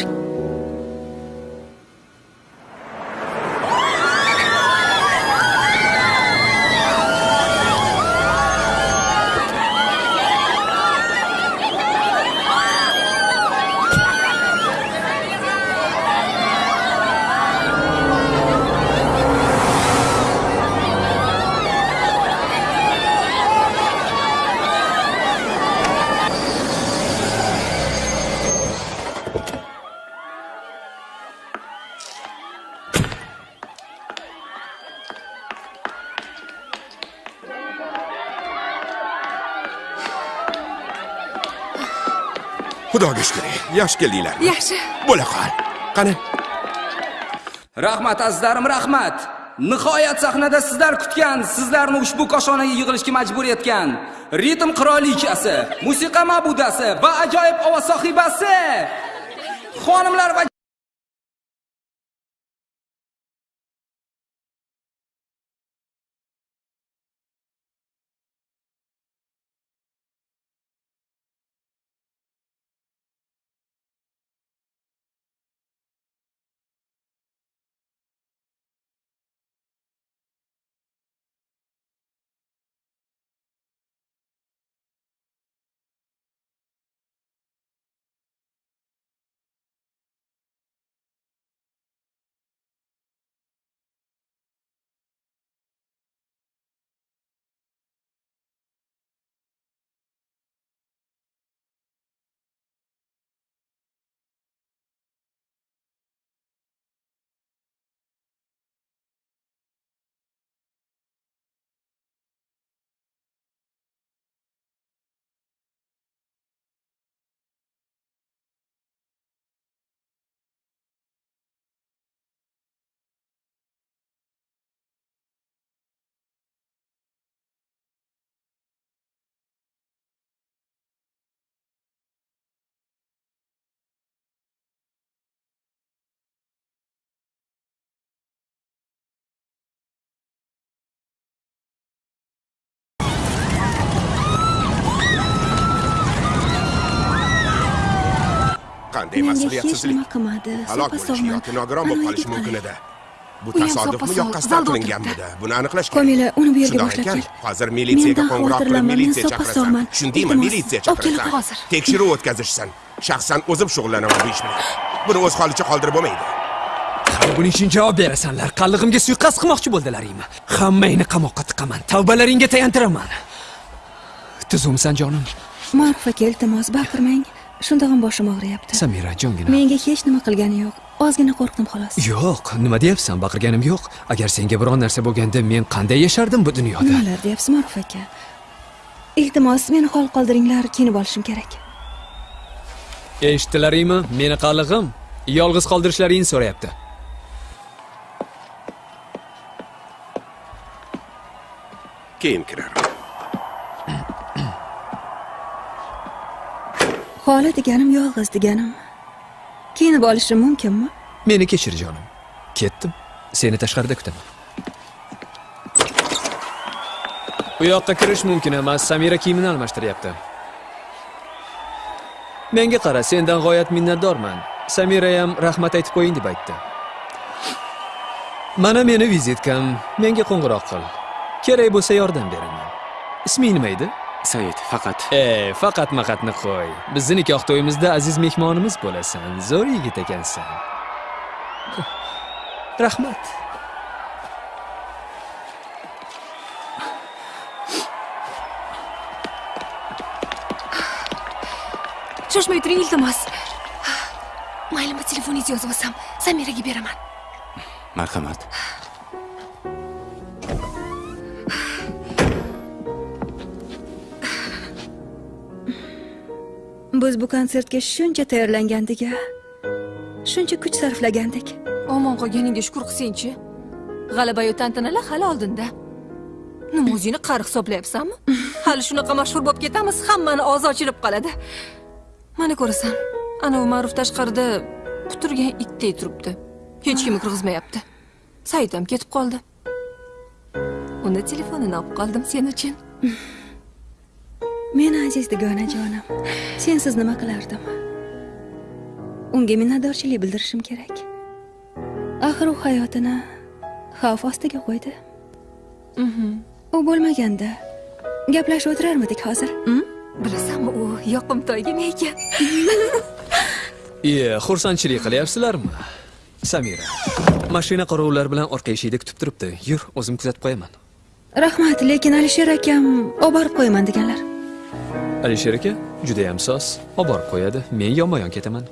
Speaker 16: yaxshi keldinglar.
Speaker 8: Yaxshi.
Speaker 16: Bo'la qol. Qani?
Speaker 18: Rahmat azizlarim rahmat. Nihoyat sahnada sizlar kutgan sizlarni ushbu koshonaga yig'ilishga majbur etgan ritm qirolichasi musiqa ma'budasi va ajoyib ovoz sohibasi. Xonimlar va
Speaker 9: qanday mas'uliyatsizlik halok
Speaker 4: sog'man
Speaker 9: yoki nogiron bo'lib qolishi mumkin edi bu tasodifmi yo qasddan qilinganmidi buni aniqlash
Speaker 4: Komila, uni bu yerga boshlab
Speaker 9: ekan,
Speaker 4: kel.
Speaker 9: hozir militsiyaga qo'ng'iroq qilib militsiya chaqirasan tushundingmi militsiya
Speaker 4: kel
Speaker 9: chaqirasan tekshiruv o'tkazishsan shaxsan o'zim shug'ullanaman bu ish bilan buni o'z holicha qoldirib bo'lmaydi
Speaker 10: buning uchun javob berasanlar. Qallig'imga suiqasd qilmoqchi bo'ldilaringmi? Hammangni qamoqqa tiqaman. Tavbalaringga tayantiraman. Tuzumsan jonim.
Speaker 4: Maruf aka iltimos baqirmang shundoq ham boshim og'riyapti
Speaker 10: Samira jongina.
Speaker 4: menga hech nima qilgani yo'q ozgina qo'rqdim xolos
Speaker 10: Yo'q, nima deyapsan? Baqirganim yo'q. Agar senga biron narsa bo'lganda men qanday yashardim bu dunyoda?
Speaker 4: nimalar deyapsiz Maruf aka iltimos meni hol qoldiringlar kiyinib olishim kerak
Speaker 10: Eshitdilaringmi? Meni qallig'im yolg'iz qoldirishlaringni so'rayapti.
Speaker 9: keyin kirar
Speaker 4: xoli deganim yolg'iz deganim kiyinib olishim mumkinmi
Speaker 10: Meni kechir jonim. Ketdim. Seni tashqarida kutaman. Bu yoqqa kirish mumkin emas. Samira kiyimini almashtiryapti. Menga qara, sendan g'oyat minnatdorman. Samira ham rahmat aytib qo'ying deb aytdi. Mana meni vizitkam. Menga qo'ng'iroq qil. Kerak bo'lsa yordam beraman. Isming nima edi?
Speaker 12: Said, faqat
Speaker 10: E, faqat maqatni qo'y. Bizni nikoh to'yimizda aziz mehmonimiz bo'lasan. Zo'r yigit ekansan. (laughs) Rahmat.
Speaker 8: shoshmay turing iltimos maylimi telefoningizni yozib olsam samiraga beraman
Speaker 12: marhamat
Speaker 4: biz bu konsertga shuncha tayyorlangandik a shuncha kuch sarflagandik.
Speaker 8: Omon qolganingga shukur qilsangchi g'alabayu tantanalar hali oldinda. Nima o'zingni qari hisoblayapsanmi? (laughs) Hali shunaqa mashhur bo'lib ketamiz hammani og'zi ochilib qoladi. Mana ko'rasan anavi ma'ruf tashqarida quturgan itdek turibdi. Hech kimni kirgizmayapti. Said ham ketib qoldi. Uni telefonini olib qoldim sen uchun (laughs)
Speaker 4: meni aziz dugonajonim sensiz nima qilardim unga minnatdorchilik bildirishim kerak. Axir u hayotini xavf ostiga qo'ydi. U bo'lmaganda gaplashib o'tirarmidik hozir?
Speaker 8: Bilasanmi u yoqimtoygina ekan? (laughs)
Speaker 10: Iye, xursandchilik qilyapsizlarmi? Samira, mashina qorovullar bilan orqa eshikda kutib turibdi. Yur, o'zim kuzatib qo'yaman.
Speaker 4: rahmat lekin alisher akam olib borib qo'yaman deganlar
Speaker 10: Alisher aka, juda ham soz. Olib borib qo'yadi. Men yonma-yon ketaman.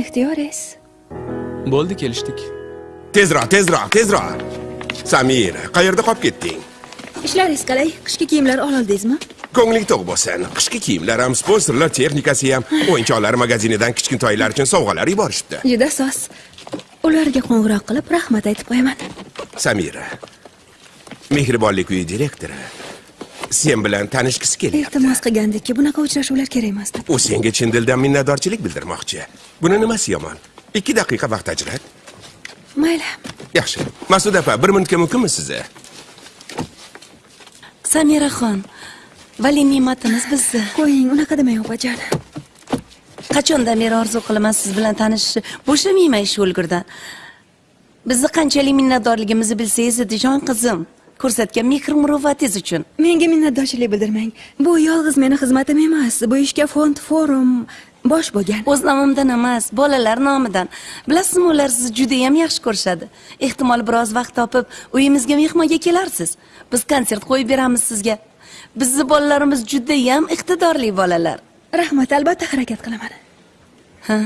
Speaker 4: ixtiyoringiz
Speaker 10: Bo'ldi, kelishdik.
Speaker 9: tezroq tezroq tezroq. Samira qayerda qolib ketding?
Speaker 4: Ishlaringiz qalay. Qishki kiyimlar olildingizmi
Speaker 9: ko'ngling to'q bo'lsin. Qishki kiyimlar ham sponsorlar texnikasi ham. O'yinchoqlar magazinidan kichkintoylar uchun sovg'alar yuborishibdi.
Speaker 4: Juda soz. Ularga qo'ng'iroq qilib rahmat aytib qo'yaman.
Speaker 9: Samira mehribonlik uyi direktori sen bilan tanishgisi kelyapti.
Speaker 4: Iltimos qilgandikki bunaqa uchrashuvlar kerak emas deb.
Speaker 9: U senga chin dildan minnatdorchilik bildirmoqchi. Buni nimasi yomon? Ikki daqiqa vaqt ajrat.
Speaker 4: Mayli.
Speaker 9: Yaxshi. Masud opa bir minutga mumkinmi sizni?
Speaker 19: Samiraxon vali ne'matimiz bizni
Speaker 4: qo'ying unaqa demang opajon
Speaker 19: qachondan beri orzu qilaman siz bilan tanishishni bo'shamayman shu o'lgurdan bizni qanchalik minnatdorligimizni bilsangiz edi jon qizim ko'rsatgan mehr muruvvatingiz uchun
Speaker 4: menga minnatdorchilik bildirmang. Bu yolg'iz meni xizmatim emas. Bu ishga fond forum bosh bo'lgan.
Speaker 19: O'z nomimdan emas bolalar nomidan. Bilasizmi ular sizni judayam yaxshi ko'rishadi. Ehtimol biroz vaqt topib uyimizga mehmonga kelarsiz. Biz konsert qo'yib beramiz sizga. Bizni bolalarimiz judayam iqtidorli bolalar.
Speaker 4: Rahmat albatta harakat qilaman.
Speaker 19: Ha,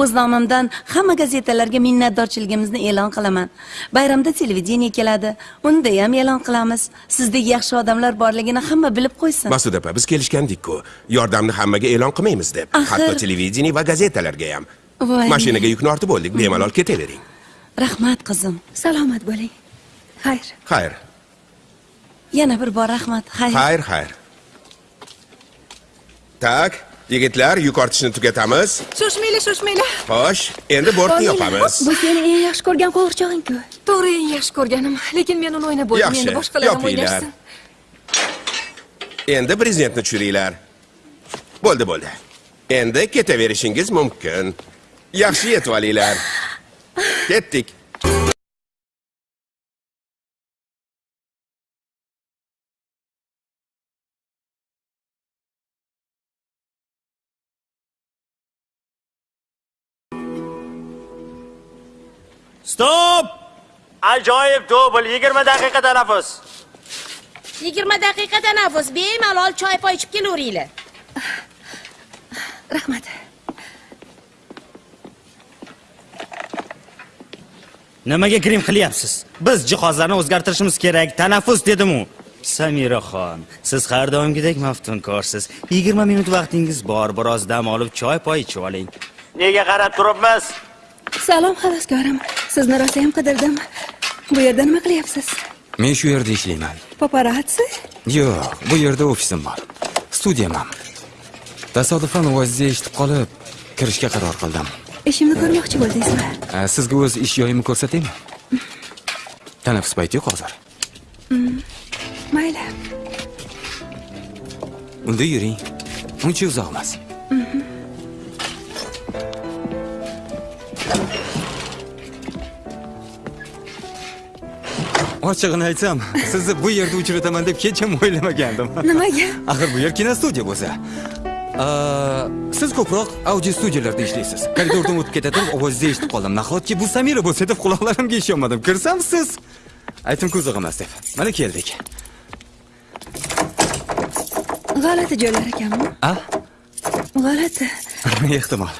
Speaker 19: o'z nomimdan hamma gazetalarga minnatdorchiligimizni e'lon qilaman. Bayramda televideniye keladi. Unda ham e'lon qilamiz. Sizdek yaxshi odamlar borligini hamma bilib qo'ysin.
Speaker 9: Masud opa biz kelishgandik-ku. Yordamni hammaga e'lon qilmaymiz deb.
Speaker 19: Axir-
Speaker 9: hatto televideniye va gazetalarga ham.
Speaker 19: Voy.
Speaker 9: mashinaga yukni ortib bo'ldik bemalol ketavering.
Speaker 19: Rahmat qizim.
Speaker 4: Salomat bo'ling. Xayr.
Speaker 9: Xayr.
Speaker 19: Yana bir bor rahmat. Xayr.
Speaker 9: Xayr xayr. Tak yigitlar yuk ortishni tugatamiz.
Speaker 8: Shoshmanglar shoshmanglar.
Speaker 9: Xo'sh endi bortni yopamiz
Speaker 4: bu seni eng yaxshi ko'rgan qo'g'irchog'ing-ku.
Speaker 8: To'g'ri eng yaxshi ko'rganim. Lekin men uni o'ynab bo'ldim endi boshqalar ham o'ynashsin
Speaker 9: endi prezidentni tushiringlar bo'ldi bo'ldi. Endi ketaverishingiz mumkin. Yaxshi yetib olinglar. (gasps) Ketdik
Speaker 6: Stop! Ajoyib dubl, 20 daqiqa tanaffus.
Speaker 20: 20 daqiqa tanaffus bemalol choy poy ichib kelaveringlar
Speaker 4: rahmat
Speaker 6: Nimaga grim qilyapsiz? Biz jihozlarni o'zgartirishimiz kerak. Tanaffus dedim-u. Samiraxon, siz har doimgidek maftunkorsiz. 20 minut vaqtingiz bor, biroz dam olib choy poy ichib oling. Nega qarab turibmiz?
Speaker 4: Salom xaloskorim sizni rosayam qidirdim. Bu yerda nima qilyapsiz?
Speaker 12: Men shu yerda ishlayman.
Speaker 4: Paparatsi
Speaker 12: yo'q bu yerda ofisim bor. Studiyam ham tasodifan ovozni eshitib qolib kirishga qaror qildim.
Speaker 4: Ishimni ko'rmoqchi bo'ldingizmi?
Speaker 12: Sizga o'z ish joyimni ko'rsataymi? Tanaffus payti yo'q hozir.
Speaker 4: Mm, mayli.
Speaker 12: Unda yuring. Uncha uzoq emas ochig'ini aytsam sizni bu yerda uchrataman deb hech ham o'ylamagandim.
Speaker 4: Nimaga?
Speaker 12: Axir bu yer kinostudiya bo'lsa. Siz ko'proq audio studiyalarda ishlaysiz. Koridordan o'tib ketadim ovozni eshitib qoldim. Nahotki bu samira bo'lsa deb quloqlarimga ishonmadim. Kirsam siz aytim qiziq emas deb mana keldik.
Speaker 4: G'alati joylar ekanmi?
Speaker 12: A?
Speaker 4: G'alati. (laughs)
Speaker 12: Ehtimol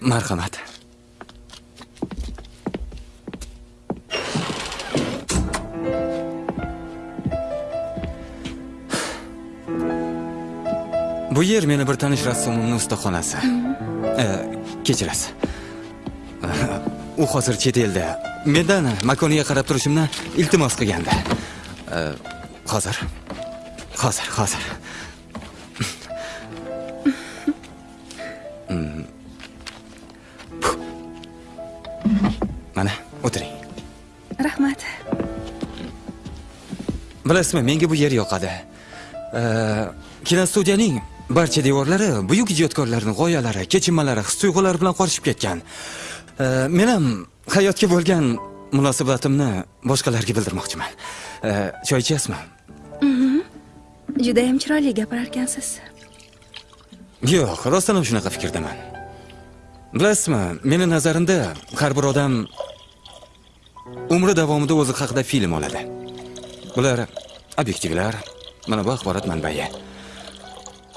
Speaker 12: marhamat. Bu yer meni bir tanish rassomimni ustaxonasi. E, kechirasiz. U hozir chet elda. Mendan makoniga qarab turishimni iltimos qilgandi. Hozir. Hozir hozir bilasizmi menga bu yer yoqadi. Kinostudiyaning barcha devorlari buyuk ijodkorlarning g'oyalari kechinmalari his tuyg'ulari bilan qorishib ketgan. Men ham hayotga bo'lgan munosabatimni boshqalarga bildirmoqchiman. Choy ichasizmi?
Speaker 4: Mhm. judayam chiroyli gapirarkansiz
Speaker 12: yo'q rostdan ham shunaqa fikrdaman. Bilasizmi meni nazarimda har bir odam umri davomida o'zi haqida film oladi. Bular obyektivlar mana bu axborot manbai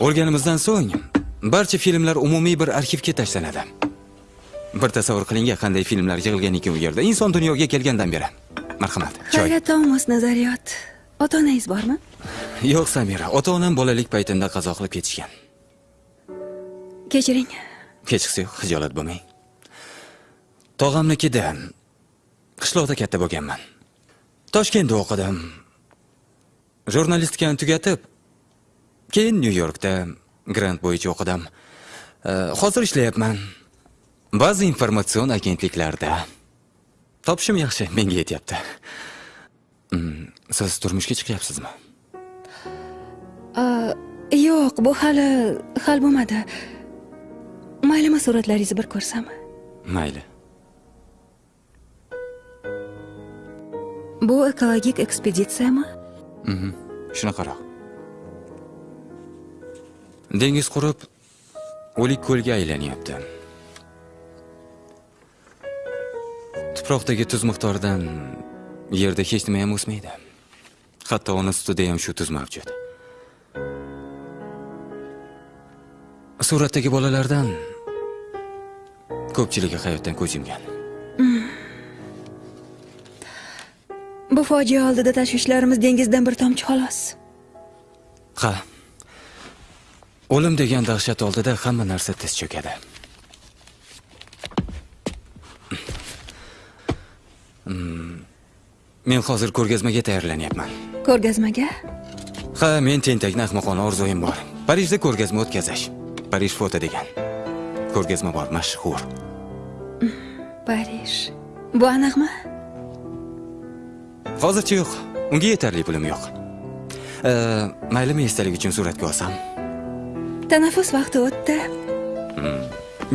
Speaker 12: o'lganimizdan so'ng barcha filmlar umumiy bir arxivga tashlanadi. Bir tasavvur qiling qanday filmlar yig'ilgan ekan u yerda. Inson dunyoga kelgandan beri. Marhamat choy
Speaker 4: hayratda omos nazariyot ota onangiz bormi?
Speaker 12: Yo'q samira. Ota onam bolalik paytimda qazo qilib ketishgan.
Speaker 4: Kechiring.
Speaker 12: Hechqisi yo'q hijolat bo'lmang tog'amnikida qishloqda katta bo'lganman. Toshkentda o'qidim jurnalistikani tugatib keyin nyu yorkda grant bo'yicha o'qidim. Hozir ishlayapman. Ba'zi informatsion agentliklarda topishim yaxshi menga yetyapti. Mm, siz turmushga chiqyapsizmi?
Speaker 4: Yo'q bu hali hal bo'lmadi. Maylimi suratlaringizni bir ko'rsam.
Speaker 12: Mayli.
Speaker 4: Bu ekologik ekspeditsiyami
Speaker 12: shunaqaroq. Dengiz qurib o'lik ko'lga aylanyapti. Tuproqdagi tuz miqdoridan yerda hech nima ham o'smaydi. Hatto ona sutida ham shu tuz mavjud. Suratdagi bolalardan ko'pchiligi hayotdan ko'z yumgan.
Speaker 4: Bu fojia oldida tashvishlarimiz dengizdan bir tomchi xolos.
Speaker 12: Ha o'lim degan dahshat oldida hamma narsa tiz cho'kadi. Mm, men hozir ko'rgazmaga tayyorlanyapman.
Speaker 4: Ko'rgazmaga?
Speaker 12: Ha men tentakni ahmoqona orzuim bor. Parijda ko'rgazma o'tkazish parij foto degan. Ko'rgazma bor mashhur.
Speaker 4: Parij bu aniqmi
Speaker 12: hozircha yo'q. Unga yetarli pulim yo'q. Maylimi esdalik uchun suratga olsam?
Speaker 4: Tanaffus vaqti o'tdi.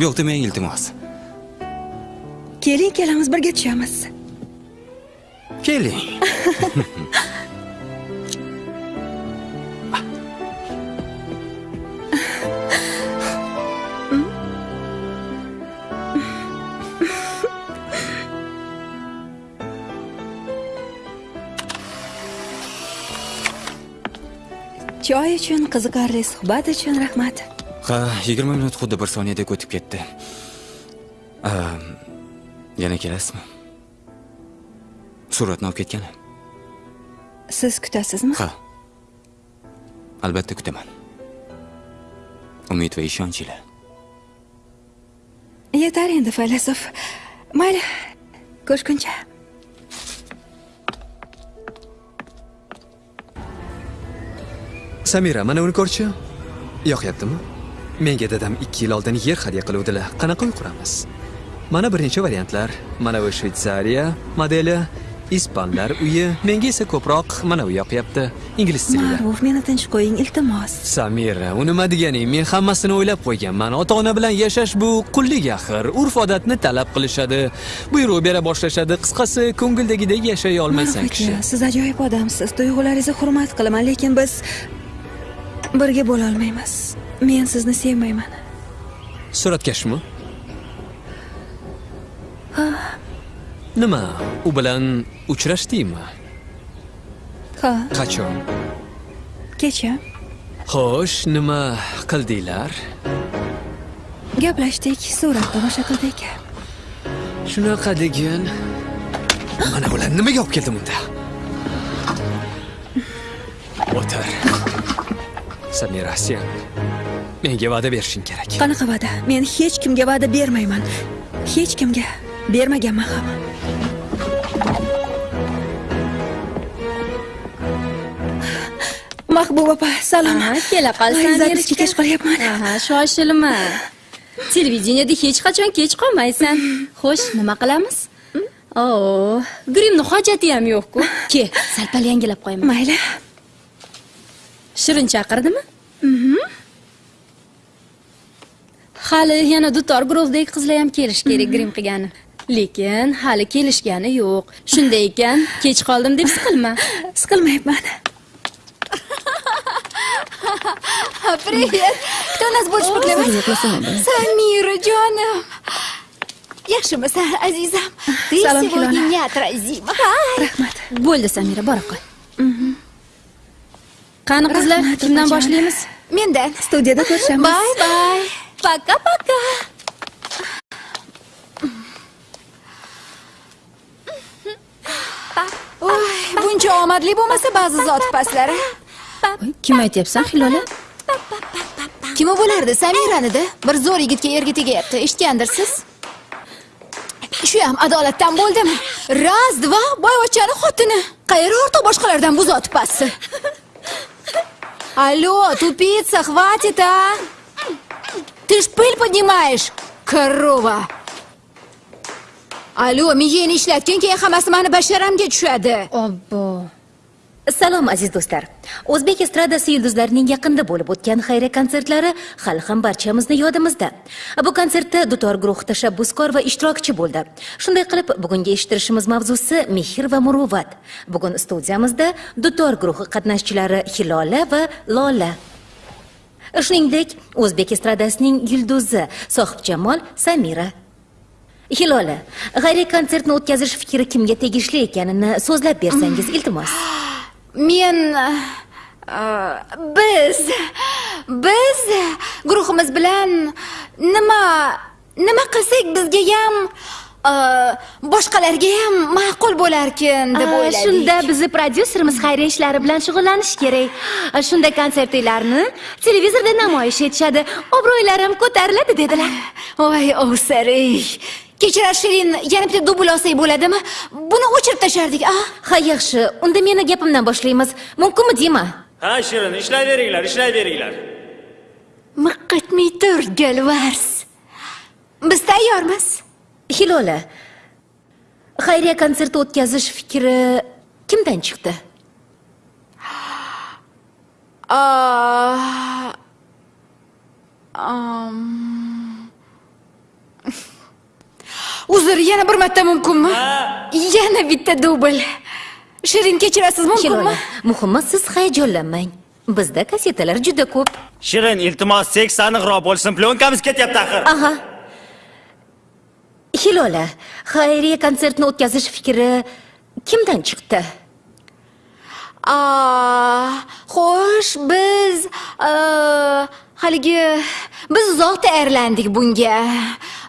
Speaker 12: Yo'q demang iltimos.
Speaker 4: Keling ikkalamiz birga tushamiz.
Speaker 12: Keling (laughs)
Speaker 4: choy uchun qiziqarli suhbat uchun rahmat
Speaker 12: ha 20 minut xuddi bir soniyadek o'tib ketdi yana kelasizmi suratni olib ketgani
Speaker 4: siz kutasizmi
Speaker 12: ha albatta kutaman umid va ishonch ila
Speaker 4: yetar endi faylasuf mayli ko'rishguncha
Speaker 10: samira mana uni ko'rchi yoqyaptimi menga dadam ikki yil oldin yer hadya qiluvdilar. Qanaqa uy quramiz mana bir necha variantlar. Mana bu shvetsariya modeli ispanlar uyi menga esa ko'proq mana u yoqyapti. Ingliz tilida
Speaker 4: ma'ruf meni tinch qo'ying iltimos.
Speaker 10: Samira u nima deganing men hammasini o'ylab qo'yganman ota ona bilan yashash bu qullik axir. Urf odatni talab qilishadi. Buyruq bera boshlashadi. Qisqasi ko'ngildagidek yashay olmaysan kishi.
Speaker 4: siz ajoyib odamsiz. Tuyg'ularingizni hurmat qilaman lekin biz birga bo'lolmaymiz men sizni sevmayman.
Speaker 10: Suratkashmi
Speaker 4: ha.
Speaker 10: Nima u bilan uchrashdingmi?
Speaker 4: Ha.
Speaker 10: Qachon?
Speaker 4: Kecha.
Speaker 10: Xo'sh nima qildinglar?
Speaker 4: Gaplashdik surat tomosha qildik.
Speaker 10: Shunaqa degan mana ular nimaga olib keldim unda o'tir samira sen menga va'da berishing kerak.
Speaker 4: Qanaqa va'da? Men hech kimga va'da bermayman. Hech kimga bermaganman ham. Mahbuba opa salom.
Speaker 11: Kela qolsan
Speaker 4: zapisga kech qolyapman.
Speaker 11: Aha shoshilma. Televideniyada hech qachon kech qolmaysan. Xo'sh nima qilamiz? O grimni hojati ham yo'q-ku. Ke sal pal yangilab qo'yaman
Speaker 4: mayli
Speaker 11: shirin chaqirdimi? Hali yana dutor guruhdagi qizlar ham kelish kerak grim qilgani. Lekin hali kelishgani yo'q. Shunday ekan kech qoldim deb siqilma.
Speaker 4: Siqilmayapman
Speaker 21: Привет. Кто нас больше поклевать? Самира, jonim. Yaxshimisan, azizam? Ты сегодня неотразима.
Speaker 4: rahmat.
Speaker 11: Bo'ldi samira bora qol qani qizlar kimdan boshlaymiz
Speaker 21: Mendan.
Speaker 4: studiyada ko'rishamiz
Speaker 21: Bye bye. Пока-пока. Voy, buncha omadli bo'lmasa ba'zi zot paslari.
Speaker 11: kim aytyapsan hilola
Speaker 21: Kim u bo'lardi? Samiranida. Bir zo'r yigitga erga tegyapti. Eshitgandirsiz? Shu ham adolatdan bo'ldimi? Raz, dva, boyvachchani xotini. Qayeri ortiq boshqalardan bu zot pasti. Алло, тупица, хватит, а? Ты ж пыль поднимаешь, корова. Алло, keyin hammasi mani basharamga tushadi.
Speaker 22: obbo salom aziz do'stlar o'zbek estradasi yulduzlarining yaqinda bo'lib o'tgan xayriya konsertlari hali ham barchamizni yodimizda. Bu konsertda dutor guruhi tashabbuskor va ishtirokchi bo'ldi. Shunday qilib bugungi eshittirishimiz mavzusi mehr va muruvvat. Bugun studiyamizda dutor guruhi qatnashchilari hilola va lola. Shuningdek o'zbek estradasining yulduzi sohibjamol samira. Hilola xayriya konsertni o'tkazish fikri kimga tegishli ekanini so'zlab bersangiz iltimos (gasps) (gasps)
Speaker 21: Men uh, biz biz guruhimiz bilan nima nima qilsak bizga ham uh, boshqalarga ham ma'qul bo'larkin deb o'yladik.
Speaker 11: shunda bizni prodyuserimiz xayriya ishlari bilan shug'ullanish kerak. Shunda konsertlarni televizorda namoyish etishadi. Obro'ylari ham ko'tariladi dedilar.
Speaker 21: Voy ovsarik kechirar shirin yana bitta dubl olsak bo'ladimi? Buni o'chirib tashlardik a?
Speaker 22: Ha yaxshi. Unda meni gapimdan boshlaymiz. Mumkinmi deyman
Speaker 6: ha shirin ishlayveringlar ishlayveringlar
Speaker 21: miqqitmay tur galvars. Biz tayyormiz.
Speaker 22: Hilola xayriya konserti o'tkazish fikri kimdan chiqdi (gasps)
Speaker 21: Aa, yana bir marta mumkinmi yana bitta dubl shirin kechirasiz mumkinmi
Speaker 22: muhimi siz hayajonlanmang. Bizda kassetalar juda ko'p.
Speaker 6: shirin iltimos seks aniqroq bo'lsin plyonkamiz ketyapti axir
Speaker 22: Aha. Hilola, xayriya konsertini o'tkazish fikri kimdan chiqdi?
Speaker 21: Aa, xo'sh biz aa, haligi biz uzoq tayyorlandik bunga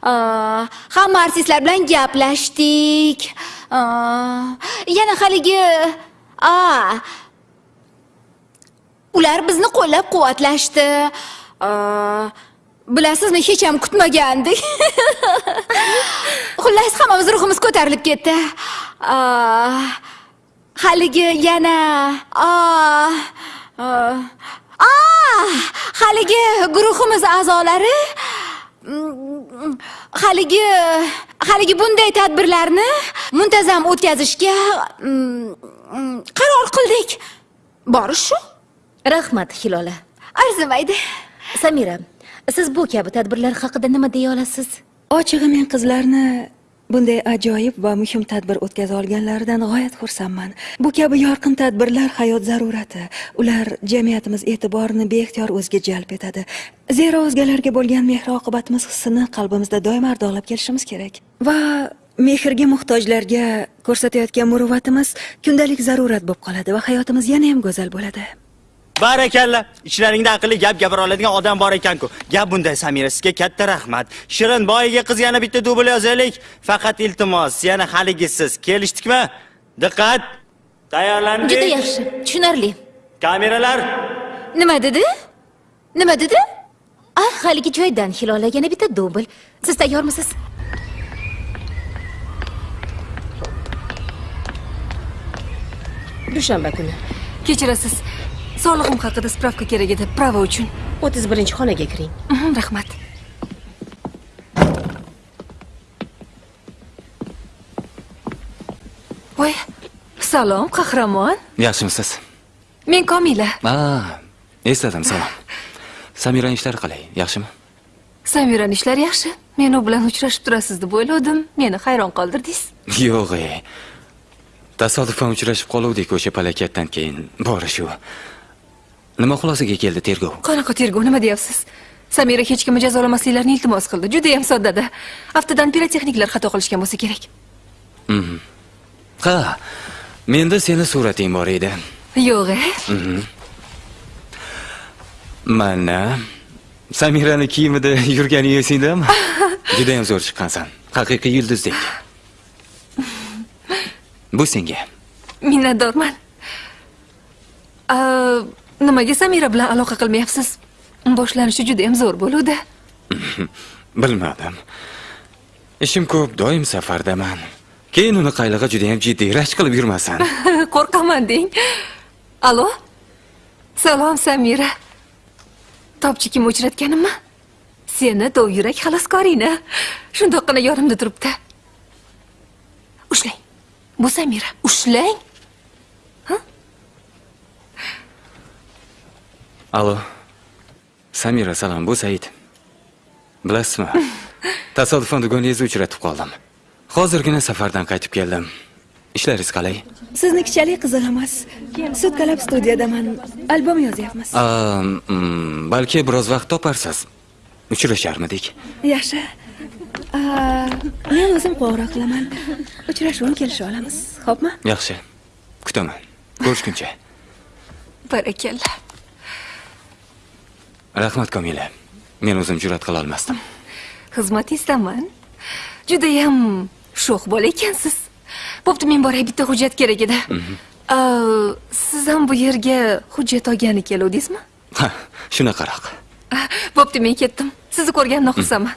Speaker 21: hamma artistlar bilan gaplashdik. Yana haligi a ular bizni qo'llab quvvatlashdi bilasizmi hech ham kutmagandik. (laughs) Xullas hammamiz ruhimiz ko'tarilib ketdi. Haligi yana a a haligi guruhimiz a'zolari haligi haligi bunday tadbirlarni muntazam o'tkazishga mm, mm, qaror qildik borish shu
Speaker 22: Rahmat, Hilola.
Speaker 21: arzimaydi
Speaker 22: Samira, siz bu kabi tadbirlar haqida nima deya olasiz?
Speaker 4: ochig'i men qizlarni bunday ajoyib va muhim tadbir o'tkaza olganlaridan g'oyat xursandman. Bu kabi yorqin tadbirlar hayot zarurati. Ular jamiyatimiz e'tiborini beixtiyor o'ziga jalb etadi. Zero o'zgalarga bo'lgan mehr oqibatimiz hissini qalbimizda doim ardoqlab kelishimiz kerak. Va mehrga muhtojlarga ko'rsatayotgan muruvvatimiz kundalik zarurat bo'lib qoladi va hayotimiz yana ham go'zal bo'ladi.
Speaker 6: Barakalla ichlaringda aqlli gap gapira oladigan odam bor ekan-ku. Gap bunday samira. Sizga katta rahmat. Shirin boyiga qiz yana bitta dubl yozaylik. Faqat iltimos yana haligisiz. Kelishdikmi? Diqqat. Tayyorlandik
Speaker 22: Juda yaxshi, tushunarli.
Speaker 6: kameralar.
Speaker 21: Nima dedi? Nima dedi?
Speaker 22: Ah, haligi joydan Hilola yana bitta dubl. Siz tayyormisiz?
Speaker 23: dushanba kuni.
Speaker 8: Kechirasiz sog'lig'im haqida spravka kerak edi prava uchun.
Speaker 23: 31 xonaga kiring.
Speaker 8: Mhm, rahmat. Voy salom qahramon.
Speaker 12: Yaxshimisiz?
Speaker 8: Men komila.
Speaker 12: A esladim salom. Samirani ishlari qalay yaxshimi?
Speaker 8: Samirani ishlari yaxshi. Men u bilan uchrashib turasiz deb o'yladim meni hayron qoldirdingiz. (laughs)
Speaker 12: Yo'q e. Tasodifan uchrashib qoluvdik o'sha palakatdan keyin. Bori shu nima xulosaga keldi tergov?
Speaker 8: Qanaqa tergov nima deyapsiz? Samira hech kimni jazolamasliklarini iltimos qildi judayam soddada. Aftidan pirotexniklar xato qilishgan bo'lsa kerak.
Speaker 12: Mhm. ha menda seni surating bor edi.
Speaker 8: Yo'q e?
Speaker 12: Mhm. mana samirani kiyimida (laughs) yurganing esingdami (laughs) judayam zo'r chiqqansan. Haqiqiy yulduzdek. Bu senga.
Speaker 8: Minnatdorman nimaga samira bilan aloqa qilmayapsiz? Boshlanishi judayam zo'r bo'luvdi. (laughs)
Speaker 12: Bilmadim. Ishim ko'p doim safardaman. Keyin uni qaylig'i judayam jiddiy rashk qilib yurmasan (laughs)
Speaker 8: qo'rqaman deng. Alo? Salom samira. Topchikim uchratganimmi seni dovyurak xaloskoringni shundoqqina yonimda turibdi. Ushlang. Bu samira ushlang
Speaker 12: alo samira salom bu said bilasizmi tasodifan do'goningizni uchratib qoldim hozirgina safardan qaytib keldim ishlaringiz qalay
Speaker 4: siznikichalik qiziq emas sutkalab studiyadaman albom yozyapmiz
Speaker 12: balki biroz vaqt toparsiz uchrasharmidik
Speaker 4: yaxshi men o'zim qo'ng'iroq qilaman. Uchrashuvni kelishib olamiz. Xo'pmi?
Speaker 12: Yaxshi kutaman ko'rishguncha
Speaker 8: barakalla
Speaker 12: rahmat komila. Men o'zim jur'at qila olmasdim.
Speaker 8: Xizmatingizdaman judayam sho'x bola ekansiz. Bo'pti men boray bitta hujjat kerak edi. A, siz ham bu yerga hujjat olgani keluvdingizmi?
Speaker 12: Ha shunaqaroq.
Speaker 8: Bo'pti men ketdim. Sizni ko'rganimdan xursandman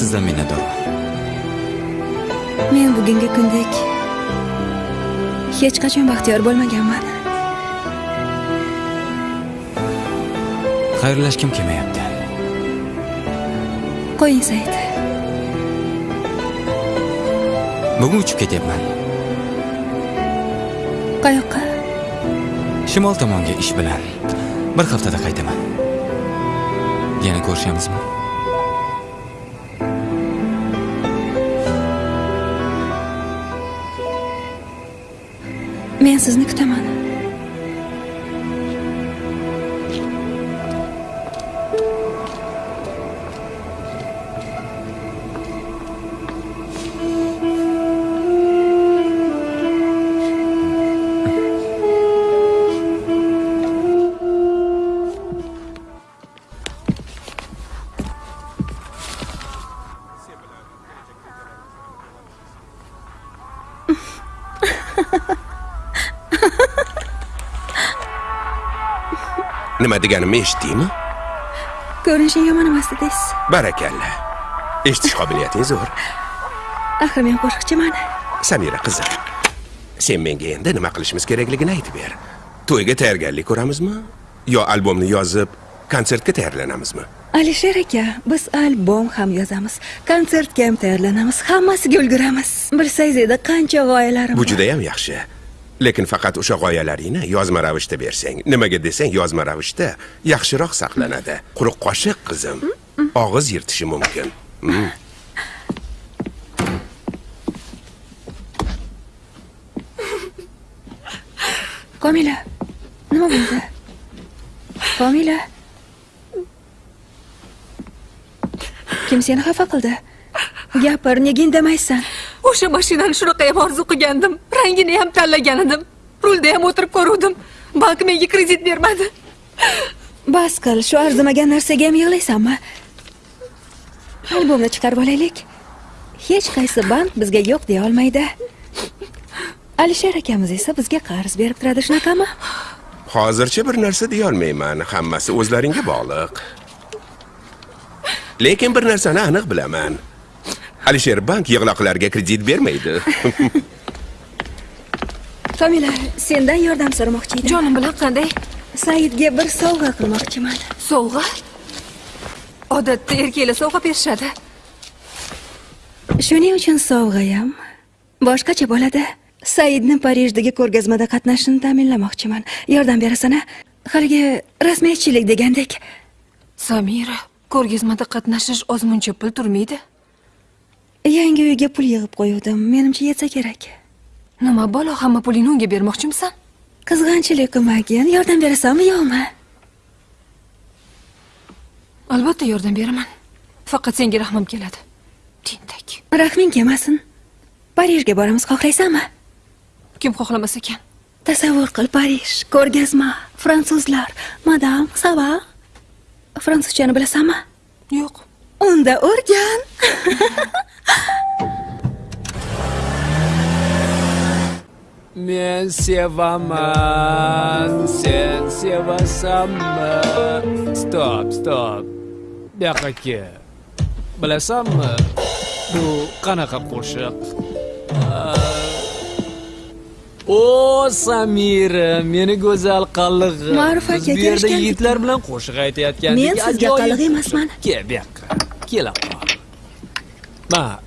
Speaker 12: sizdan minnatdorman
Speaker 4: men bugungi kundek. Hech qachon baxtiyor bo'lmaganman.
Speaker 12: Xayrlashgim kelmayapti?
Speaker 4: Qo'ying said.
Speaker 12: Bugun uchib ketyapman.
Speaker 4: Qayoqqa?
Speaker 12: Shimol tomonga ish bilan bir haftada qaytaman. Yana ko'rishamizmi
Speaker 4: men sizni kutaman
Speaker 9: nima deganimni eshitdingmi?
Speaker 4: Ko'rinishing yomon emas dedingiz
Speaker 9: barakalla. Eshitish qobiliyating zo'r.
Speaker 4: Axir men qo'shiqchiman
Speaker 9: samira qizim sen menga endi nima qilishimiz kerakligini aytib ber. To'yga tayyorgarlik ko'ramizmi? Yo albomni yozib konsertga tayyorlanamizmi?
Speaker 4: Alisher aka biz albom ham yozamiz konsertga ham tayyorlanamiz hammasiga ulguramiz. Bilsangiz edi qancha g'oyalarim
Speaker 9: bu
Speaker 4: bor.
Speaker 9: judayam yaxshi lekin faqat o'sha g'oyalaringni yozma ravishda bersang nimaga desang yozma ravishda yaxshiroq saqlanadi. Quruq qoshiq qizim. Og'iz yirtishi mumkin. Mm.
Speaker 4: komila nima bo'ldi? Komila? Kim seni xafa qildi? Gapir nega indamaysan
Speaker 8: o'sha mashinani shunaqa ham orzu qilgandim. Rangini ham tanlagan edim. Rulda ham o'tirib ko'ruvdim. Bank menga kredit bermadi.
Speaker 4: Bas qil shu arzimagan narsaga ham yig'laysanmi? Albomni chiqarib olaylik. Hech qaysi bank bizga yo'q deya olmaydi. Alisher akamiz esa bizga qarz berib turadi shunaqami?
Speaker 9: Hozircha bir narsa deyolmayman hammasi o'zlaringga bog'liq. Lekin bir narsani aniq bilaman alisher bank yig'loqlarga kredit bermaydi. (laughs)
Speaker 4: Komila sendan yordam so'ramoqchi edim.
Speaker 8: Jonim bilan qanday?
Speaker 4: Saidga bir sovg'a qilmoqchiman.
Speaker 8: Sovg'a? Odatda erkaklar sovg'a berishadi.
Speaker 4: Shuning uchun sovg'a ham boshqacha bo'ladi. Saidni parijdagi ko'rgazmada qatnashishini ta'minlamoqchiman. Yordam berasan a haligi rasmiyatchilik degandek.
Speaker 8: Samira ko'rgazmada qatnashish ozmuncha pul turmaydi
Speaker 4: yangi uyga pul yig'ib qo'yuvdim. Menimcha yetsa kerak.
Speaker 8: Nima balo hamma pulingni unga bermoqchimisan?
Speaker 4: Qizg'anchilik qilmagin. Yordam berasanmi yo'qmi?
Speaker 8: Albatta yordam beraman. Faqat senga rahmim keladi.
Speaker 4: Rahming kelmasin. Parijga boramiz xohlaysanmi
Speaker 8: kim xohlamas ekan.
Speaker 4: Tasavvur qil parij ko'rgazma fransuzlar. Madam sava. Fransuzchani bilasanmi
Speaker 8: yo'q.
Speaker 4: Unda o'rgan (laughs)
Speaker 10: Men sevaman, sen sevasanmi? Stop, stop. Yoqqa kel. Bilasanmi? Bu qanaqa qo'shiq? O Samira, meni go'zal qallig'im.
Speaker 4: Ma'ruf aka,
Speaker 10: bu yerda yigitlar bilan qo'shiq aytayotgandik.
Speaker 4: Men sizga qallig' emasman.
Speaker 10: Kel bu yoqqa. Kela qol. Ma,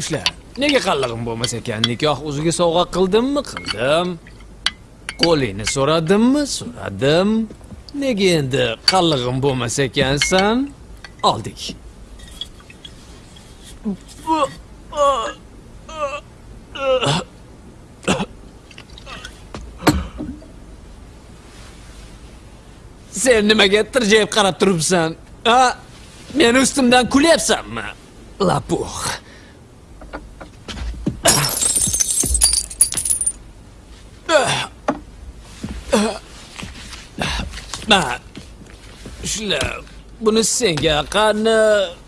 Speaker 10: ushla. Nega qallig'im bo'lmas ekan? Nikoh o'ziga sovg'a qildimmi? Qildim. Qo'lingni so'radimmi? So'radim. Nega endi qallig'im bo'lmas ekansan? Oldik. Sen nimaga tirjayib qarab turibsan? a Meni ustimdan kulyapsanmi? Ma, shular buni senga qani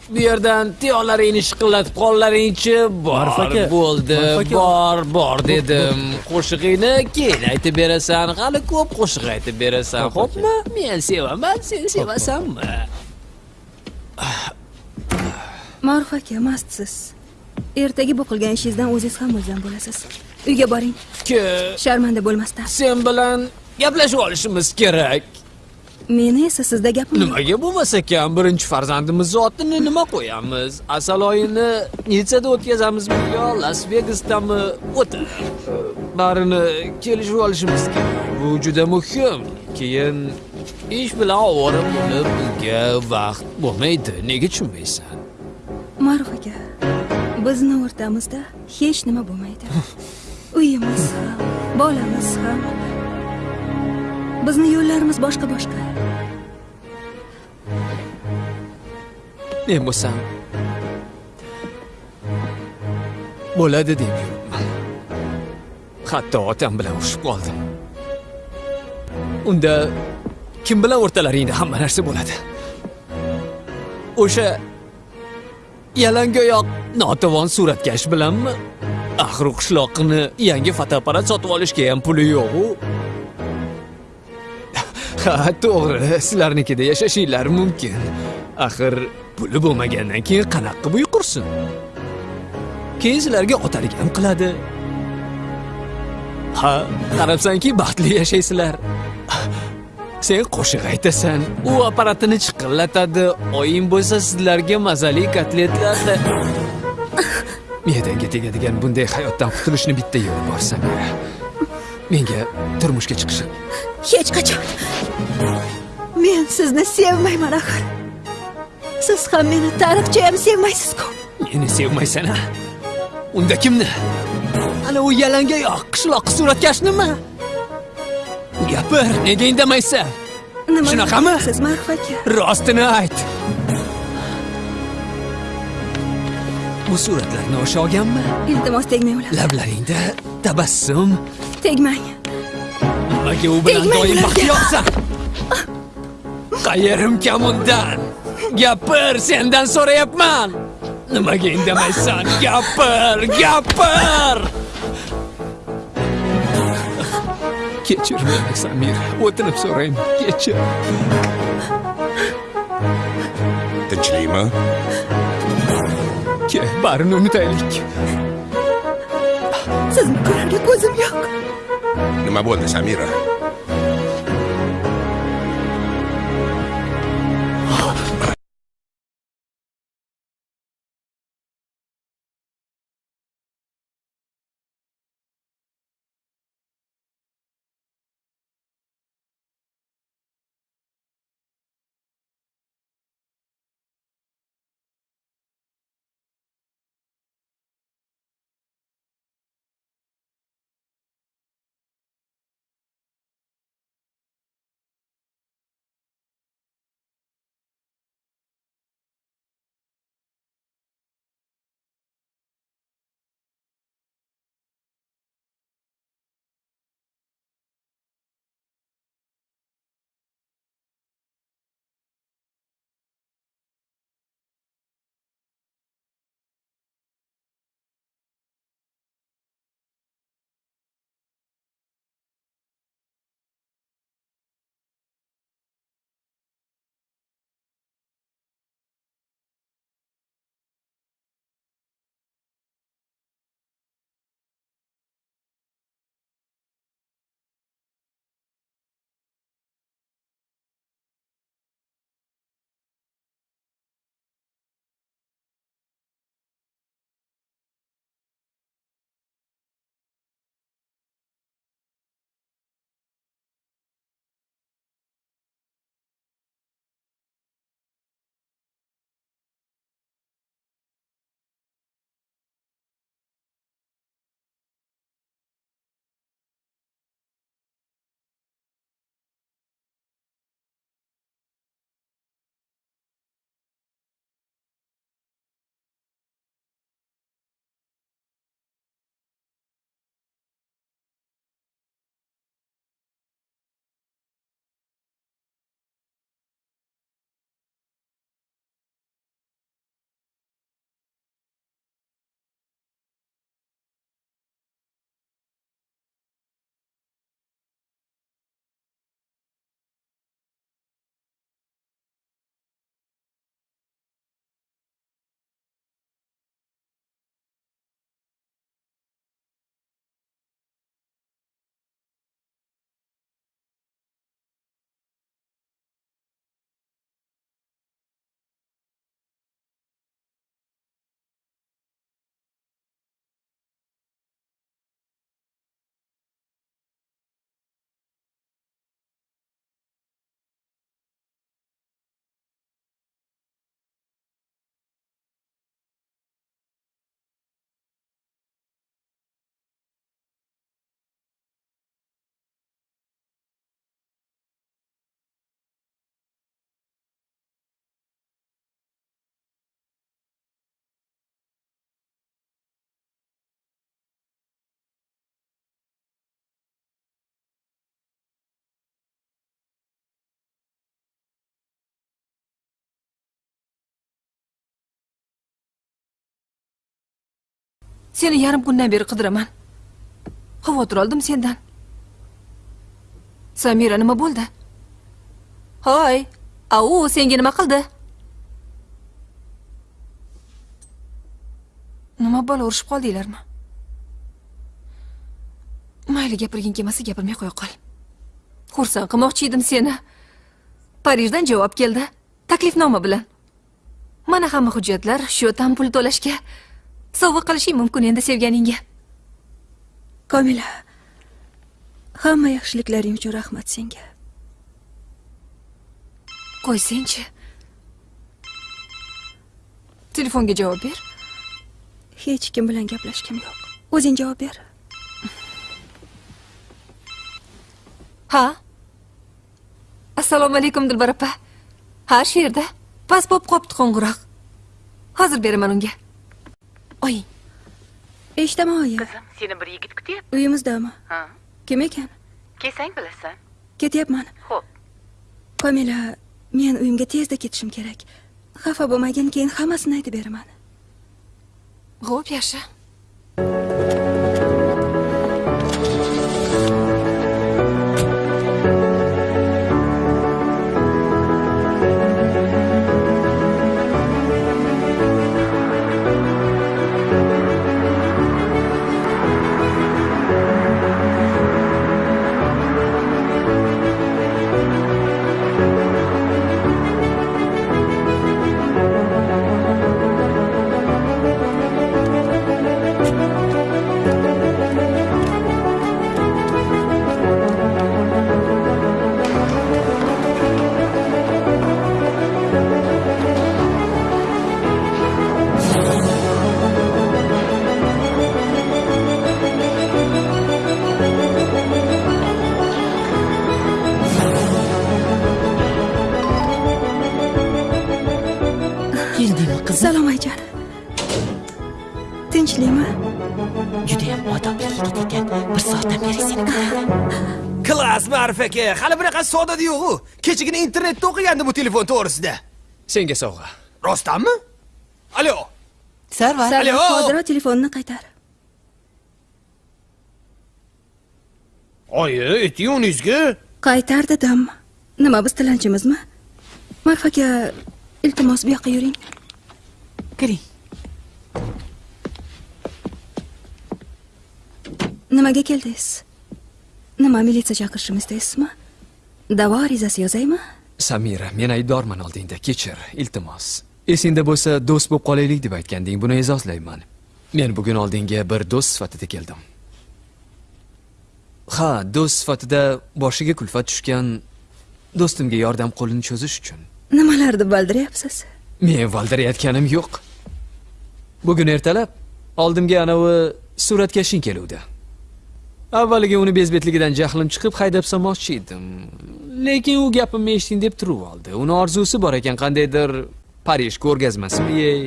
Speaker 10: bu yerdan tiyollaringni shiqillatib qollaringchi bor bo'ldi bor bor dedim. Qo'shig'ingni keyin aytib berasan hali ko'p qo'shiq aytib berasan. Xo'pmi? Men sevaman sen sevasanmi
Speaker 4: Ma'ruf aka, mastsiz. Ertaga bu qilgan ishingizdan o'zingiz ham mulzam bo'lasiz. Uyga boring.
Speaker 10: Ke.
Speaker 4: Sharmanda bo'lmasdan.
Speaker 10: sen bilan gaplashib olishimiz kerak.
Speaker 4: Meni esa sizda gapim
Speaker 10: nimaga bo'lmas ekan birinchi farzandimizni otini nima qo'yamiz? Asal oyini nitsada o'tkazamizmi yo las vegasdami o'tadi. Barini kelishib olishimiz kerak. Bu juda muhim. Keyin ish bilan ovora bo'lib bunga vaqt bo'lmaydi. Nega tushunmaysan
Speaker 4: Ma'ruf aka, bizni o'rtamizda hech nima bo'lmaydi. (laughs) Uyimiz ham, bolamiz ham. Bizni yo'llarimiz boshqa-boshqa.
Speaker 10: men bo'lsam bo'ladi deb yuribman hatto otam bilan urushib qoldim unda kim bilan o'rtalaringda hamma narsa bo'ladi o'sha yalangoyoq notavon suratkash bilanmi axir u qishloqni yangi fotoapparat sotib olishga ham puli yo'q-u. (laughs) ha to'g'ri sizlarnikida yashashinglar mumkin. Axir puli bo'lmagandan keyin qanaqa qilib uy qursin keyin sizlarga otalik ham qiladi. Ha qarabsanki baxtli yashaysizlar. Sen qo'shiq aytasan u apparatini chiqillatadi oying bo'lsa sizlarga mazali kotletlarni (laughs) me'dangga tegadigan bunday hayotdan qutulishni bitta yo'li bor samira menga turmushga chiqishim
Speaker 4: Hech qachon. Men sizni sevmayman axir. Siz ham meni tariqcha ham sevmaysiz-ku.
Speaker 10: meni sevmaysan a unda kimni ana u yalangoyoq qishloq suratkashnimi gapir nega indamaysan
Speaker 4: Nima
Speaker 10: Shunaqami?
Speaker 4: Siz Ma'ruf aka.
Speaker 10: rostini ayt. Bu suratlarni o'sha olganmi
Speaker 4: Iltimos tegmang ularga.
Speaker 10: lablaringda tabassum.
Speaker 4: Tegmang.
Speaker 10: nimaga u bilan doim baxtiyorsan? Qayerim kam undan. Gapir sendan so'rayapman. Nimaga indamaysan gapir gapir kechir meni samir o'tinib so'rayman kechir
Speaker 9: tinchlikmi
Speaker 10: ke barini unutaylik
Speaker 4: Sizni ko'rarga ko'zim yo'q.
Speaker 9: nima bo'ldi samira
Speaker 8: Seni yarim kundan beri qidiraman. Xavotir oldim sendan. Samira nima bo'ldi? Hoy, au, senga nima qildi? Nima bo'lib urushib qoldinglarmi? Mayli gapirging kelmasa gapirmay qo'ya qol. Xursand qilmoqchi edim seni. Parijdan javob keldi. Taklifnoma bilan. Mana hamma hujjatlar shu tam pul to'lashga sovg'a qilishing mumkin endi sevganingga.
Speaker 4: komila hamma yaxshiliklaring uchun rahmat senga
Speaker 8: Qo'ysangchi. Telefonga javob ber.
Speaker 4: hech kim bilan gaplashgim yo'q o'zing javob ber
Speaker 8: Ha? Assalomu alaykum Dilbar opa. Ha, shu yerda. Pas bo'lib qopti qo'ng'iroq. Hozir beraman unga. Oying.
Speaker 4: eshitaman oyi
Speaker 3: Qizim, seni bir yigit kutyapti.
Speaker 4: uyimizdami
Speaker 3: Ha.
Speaker 4: kim ekan
Speaker 3: Kelsang bilasan.
Speaker 4: ketyapman
Speaker 3: Xo'p.
Speaker 4: komila men uyimga tezda ketishim kerak xafa bo'lmagin keyin hammasini aytib beraman
Speaker 8: Xo'p, yaxshi.
Speaker 3: Bir soatdan beri seni.
Speaker 2: Klass Ma'rif aka, hali bunaqa sodada yo'q-u. Kechagina internetda o'qigandi bu telefon to'g'risida. Senga sovg'a. Rostdanmi? Alo.
Speaker 4: sarvar
Speaker 2: Alo.
Speaker 4: hozir telefonni qaytar
Speaker 2: Oyi, ayting uningizga.
Speaker 4: qaytar dedim nima biz tilanchimizmi marf aka iltimos bu yoqqa yuring
Speaker 3: Kiring.
Speaker 4: Nimaga keldingiz nima militsiya chaqirishimni istaysizmi davo arizasi yozaymi
Speaker 10: Samira, men aybdorman oldingda, kechir, iltimos. Esingda bo'lsa, do'st bo'lib qolaylik deb aytganding, buni e'zozlayman. Men bugun oldingga bir do'st sifatida keldim. Ha, do'st sifatida boshiga kulfat tushgan do'stimga yordam qo'lini cho'zish uchun.
Speaker 4: nimalarni bildiryapsiz
Speaker 10: Men valdirayotganim yo'q. Bugun ertalab oldimga anavi suratkashing keluvdi. Avvaliga uni bezbetligidan jahlim chiqib haydab solmoqchi edim. Lekin u gapimni eshiting deb turib oldi. Uni orzusi bor ekan qandaydir Parij ko'rgazmasimi? Yey.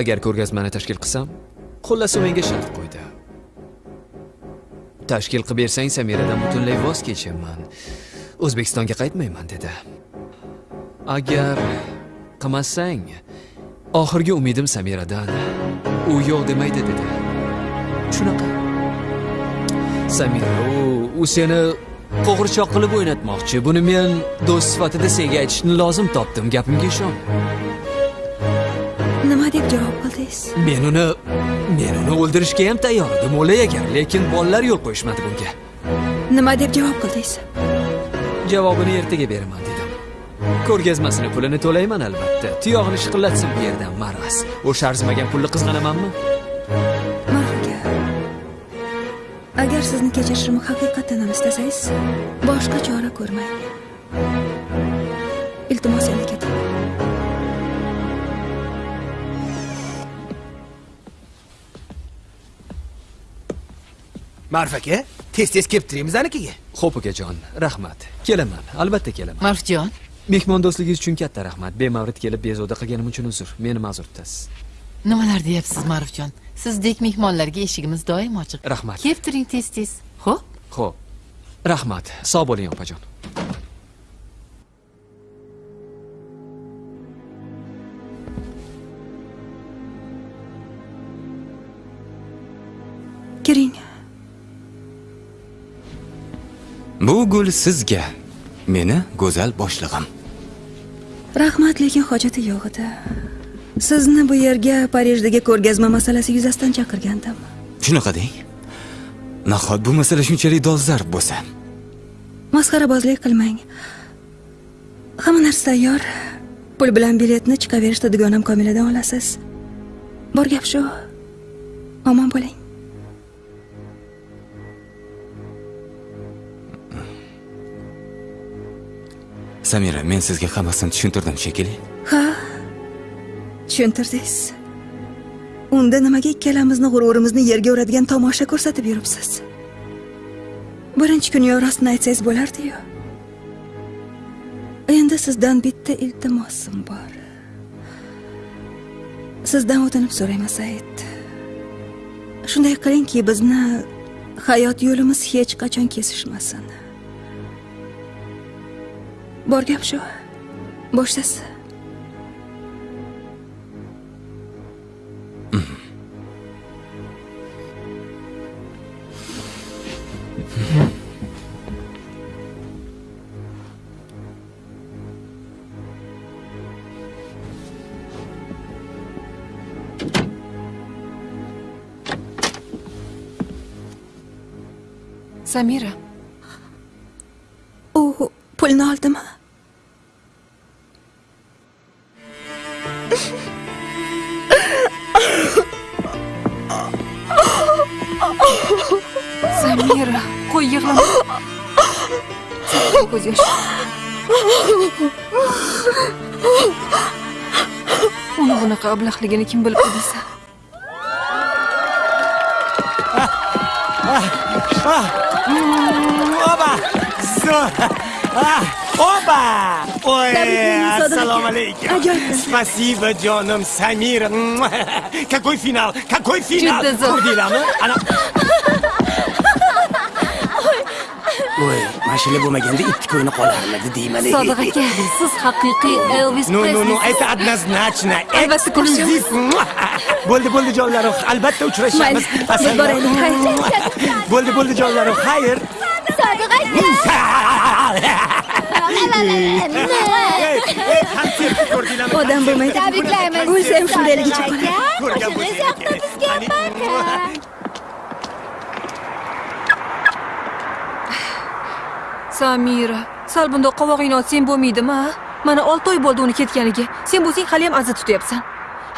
Speaker 10: Agar ko'rgazmani tashkil qilsam, xullas u menga shart qo'ydi. Tashkil qilib bersang Samiradan butunlay voz kechaman. O'zbekistonga qaytmayman dedi. Agar qilmasang, oxirgi umidim Samiradan u yo'q demaydi dedi. Shunaqa. Samira, u seni qo'g'irchoq qilib o'ynatmoqchi. Buni men do'st sifatida senga aytishni lozim topdim. Gapimga ishon.
Speaker 4: nima deb javob qildingiz
Speaker 10: Men uni men uni o'ldirishga ham tayyor edim, o'lay agar, lekin bolalar yo'l qo'yishmadi bunga.
Speaker 4: nima deb javob qildingiz
Speaker 10: Javobini ertaga beraman dedim. Ko'rgazmasini pulini to'layman albatta. Tuyog'ini shiqillatsin bu yerdan maras. O'sha arzimagan pulni qizg'anamanmi?
Speaker 4: Agar sizni kechirishimni haqiqatdan ham istasangiz boshqa chora ko'rmang iltimos endi keting
Speaker 2: Ma'rif aka, tez-tez kelib turamiz anikaga.
Speaker 10: Xo'p ukajon, rahmat. Kelaman, albatta kelaman.
Speaker 3: Marfjon,
Speaker 10: Mehmondo'stligingiz uchun katta rahmat. Bemavrid kelib bezovta qilganim uchun uzr. Meni ma'zur tutasiz.
Speaker 3: nimalar deyapsiz Marfjon? Sizdek mehmonlarga eshigimiz doim ochiq.
Speaker 10: Rahmat.
Speaker 3: Kelib turing tez-tez. Xo'p?
Speaker 10: Xo'p. Rahmat. Sog' bo'ling opajon.
Speaker 4: bering
Speaker 12: bu gul sizga meni go'zal boshlig'im
Speaker 4: rahmat lekin hojati yo'q edi sizni bu yerga parijdagi ko'rgazma masalasi yuzasidan chaqirgandim.
Speaker 12: Shunaqa deng. Nahot bu masala shunchalik dolzarb bo'lsa?
Speaker 4: Masxarabozlik qilmang. Hamma narsa tayyor. Pul bilan biletni chiqaverishda dugonam komiladan olasiz. Bor gap shu. Omon bo'ling.
Speaker 12: Samira men sizga hammasini tushuntirdim shekilli.
Speaker 4: Ha tushuntirdingiz. Unda nimaga ikkalamizni g'ururimizni yerga uradigan tomosha ko'rsatib yuribsiz? Birinchi kuniyo rostini aytsangiz bo'lardiyu endi sizdan bitta iltimosim bor. Sizdan o'tinib so'rayman said. Shunday qilingki bizni hayot yo'limiz hech qachon kesishmasin. Bor gap shu. Boshlasa
Speaker 8: samira
Speaker 4: u pulni oldimi
Speaker 8: samira qo'y yig'lama ko'z yosh uni bunaqa ablahligini kim bilib deysan
Speaker 5: Alaykum
Speaker 4: Ajoyib.
Speaker 5: спасибо jonim samira какой final какой final.
Speaker 8: Juda zo'r.
Speaker 5: ko'rdinglarmi ana. (laughs) Voy mashina bo'lmaganda ikki ko'yni qolarmidi deyman
Speaker 8: sodiq aka siz haqiqiy elvis
Speaker 5: no no no
Speaker 8: Presley.
Speaker 5: это однозначно
Speaker 8: Albatta
Speaker 5: эксклюзив bo'ldi bo'ldi jonlarim albatta uchrashamiz
Speaker 4: Mayli, (laughs)
Speaker 5: Asal-
Speaker 4: biz boraylik, (laughs) xayr.
Speaker 5: bo'ldi bo'ldi jonlarim xayr
Speaker 21: sodiq
Speaker 5: ko'rdinglarmi
Speaker 4: odam bo'lmaydi
Speaker 21: Tabriklaymiz.
Speaker 4: o'lsa ham shundayligicha qoladi
Speaker 5: ko'rgan bo'lsangiz
Speaker 8: samira sal bundoq qovog'ingni ochsang bo'lmaydimi mana olti oy bo'ldi uni ketganiga. Sen bo'lsang haliyam aza tutyapsan.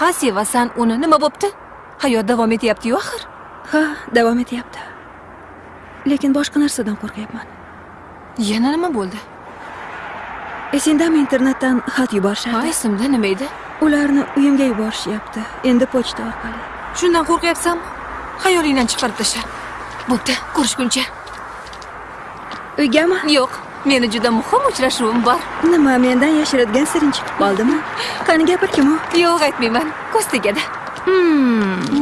Speaker 8: Ha sevasan uni. Nima bo'pti? Hayot davom etyapti-yu axir.
Speaker 4: Ha davom etyapti. Lekin boshqa narsadan qo'rqyapman.
Speaker 8: Yana nima bo'ldi
Speaker 4: esingdami internetdan xat yuborishardi
Speaker 8: ha esimda nima edi?
Speaker 4: Ularni uyimga yuborishyapti endi pochta orqali.
Speaker 8: Shundan qo'rqyapsanmi? Xayolingdan chiqarib tashla bo'pti ko'rishguncha.
Speaker 4: Uygami?
Speaker 8: Yo'q meni juda muhim uchrashuvim bor.
Speaker 4: Nima mendan yashiradigan siring chiqib qoldimi? Qani gapirkim u
Speaker 8: yo'q aytmayman ko'z tegadi.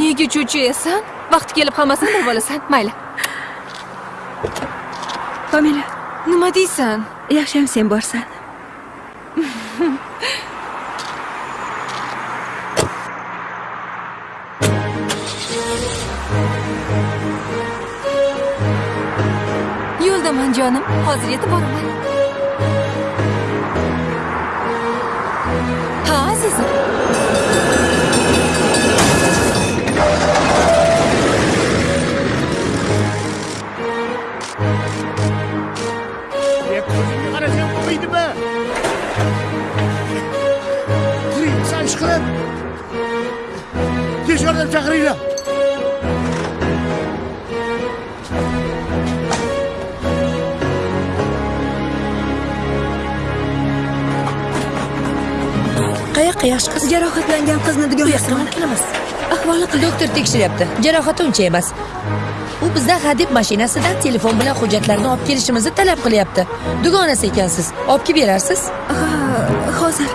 Speaker 8: Nega cho'chiyasan? Vaqti kelib hammasini bilib olasan mayli.
Speaker 4: Famila
Speaker 8: nima deysan?
Speaker 4: Yaxshiyam sen borsan
Speaker 8: yo'ldaman hozir yetib boraman ha azizim
Speaker 24: ko'zingga qarasang bo'lmaydimi turing sanchiqib tez yordam chaqiringlar
Speaker 4: yosh qiz. Jarohatlangan qizni dugonasiga olib kelamiz. Ahvoli
Speaker 25: doktor tekshiryapti. Jarohati uncha emas. U bizdan hadeb mashinasidan telefon bilan hujjatlarni olib kelishimizni talab qilyapti. Dugonasi ekansiz olib kelib berarsiz?
Speaker 4: Ha hozir.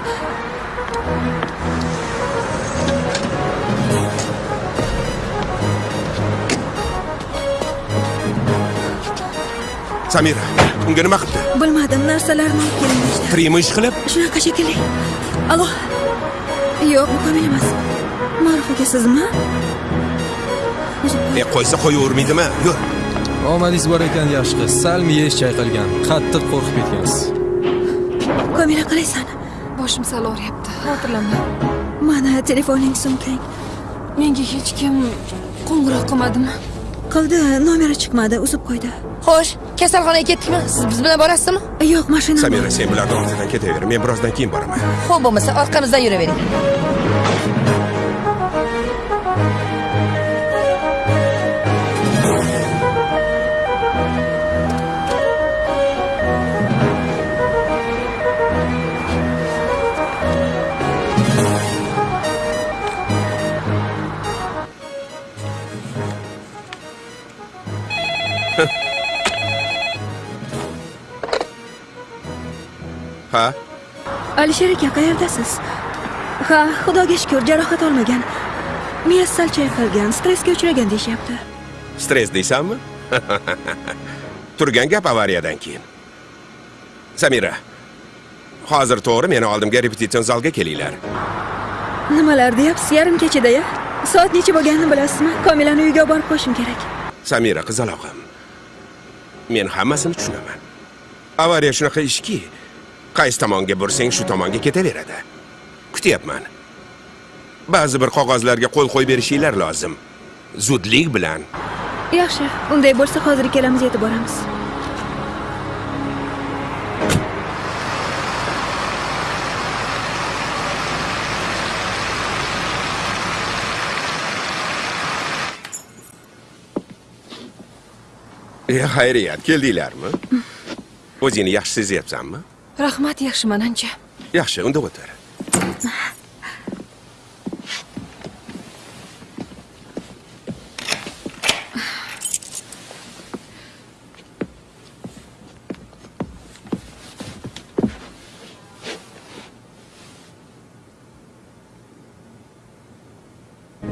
Speaker 9: Samira unga nima qildi?
Speaker 4: Bilmadim narsalarni olib kelinglar
Speaker 9: prima ish qilib?
Speaker 4: Shunaqa shekilli. Alo yo'q bu komil emas. Ma'ruf aka sizmi
Speaker 9: e qo'ysa qo'yavermaydimi? Yur
Speaker 15: omadingiz bor ekan yaxshi qiz. Sal miyangiz chayqalgan. Qattiq qo'rqib ketgansiz.
Speaker 4: Komila qalaysan
Speaker 8: boshim sal og'riyapti. Xavotirlanma
Speaker 4: mana telefoning sumkang
Speaker 8: menga hech kim qo'ng'iroq qilmadimi?
Speaker 4: Qildi nomeri chiqmadi uzib qo'ydi.
Speaker 25: Xo'sh kasalxonaga ketdikmi? Siz biz bilan borasizmi?
Speaker 4: Yo'q mashina
Speaker 9: samira sen bularni ortidan ketaver men birozdan keyin boraman.
Speaker 25: Ho'p bo'lmasa orqamizdan yuravering
Speaker 4: alisher aka qayerdasiz ha xudoga shukur jarohat olmagan. Miyasi sal chayqalgan stressga uchragan deyishyapti.
Speaker 9: Stress deysanmi? (laughs) Turgan gap avariyadan keyin. Samira hozir to'g'ri meni oldimga repetision zalga kelinglar.
Speaker 4: Nimalar deyapsiz yarim kechadaya soat necha bo'lganini bilasizmi? Komilani uyiga olib borib qo'yishim kerak.
Speaker 9: Samira qizalog'im men hammasini tushunaman. Avariya shunaqa ishki qaysi tomonga bursang shu tomonga ketaveradi. Kutyapman ba'zi bir qog'ozlarga qo'l qo'yib berishinglar lozim. Zudlik bilan.
Speaker 4: Yaxshi unday bo'lsa hozir ikkalamiz yetib boramiz.
Speaker 9: E xayriyat keldinglarmi? O'zingni yaxshi sezyapsanmi
Speaker 8: rahmat yaxshiman ancha
Speaker 9: yaxshi unda o'tir.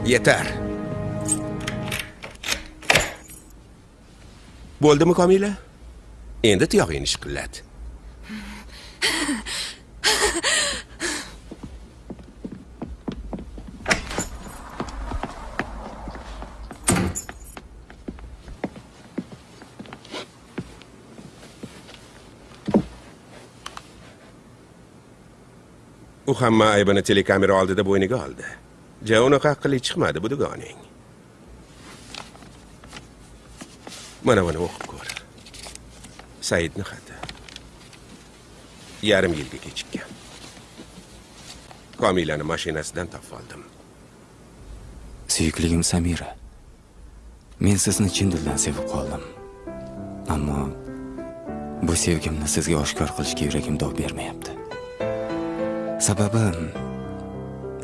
Speaker 9: Yetar. Bo'ldimi komila? Endi tuyog'ingni shiqillat او خمه ایبان تیلی کامیرو آلده ده بوینگه آلده. جا اونو که اقلی بودو گانین منو منو اخب کور. سعید نخد. Yarim yilga kechikkan komilani mashinasidan topib oldim
Speaker 12: suyukligim samira men sizni chin dildan sevib qoldim. Ammo bu sevgimni sizga oshkor qilishga yuragim dov bermayapti. Sababi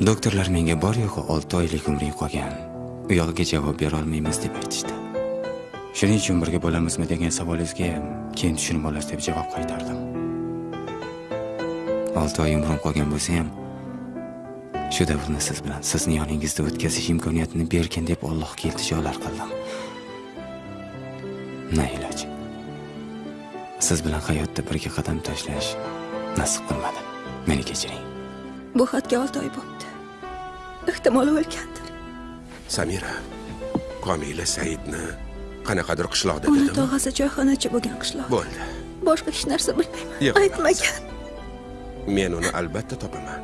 Speaker 12: doktorlar menga bor yo'g'i olti oylik umring qolgan. U yog'iga javob berolmaymiz deb aytishdi. Shuning uchun birga bo'lamizmi degan savolingizga keyin tushunib olasiz deb javob qaytardim. Olti oy umrim qolgan bo'lsa ham shu davrni siz bilan sizni yoningizda o'tkazish imkoniyatini bergin deb allohga iltijolar qildim. Na iloj. Siz bilan hayotda birga qadam tashlash nasib qilmadi. Meni kechiring.
Speaker 4: Bu xatga olti oy bo'libdi ehtimol o'lgandir.
Speaker 9: Samira komila saidni qanaqadir qishloqda dedimi?
Speaker 4: tog'asi choyxonachi bo'lgan qishloq.
Speaker 9: Bo'ldi.
Speaker 4: Boshqa hech narsa bilmayman. Aytmagan
Speaker 9: men uni albatta topaman.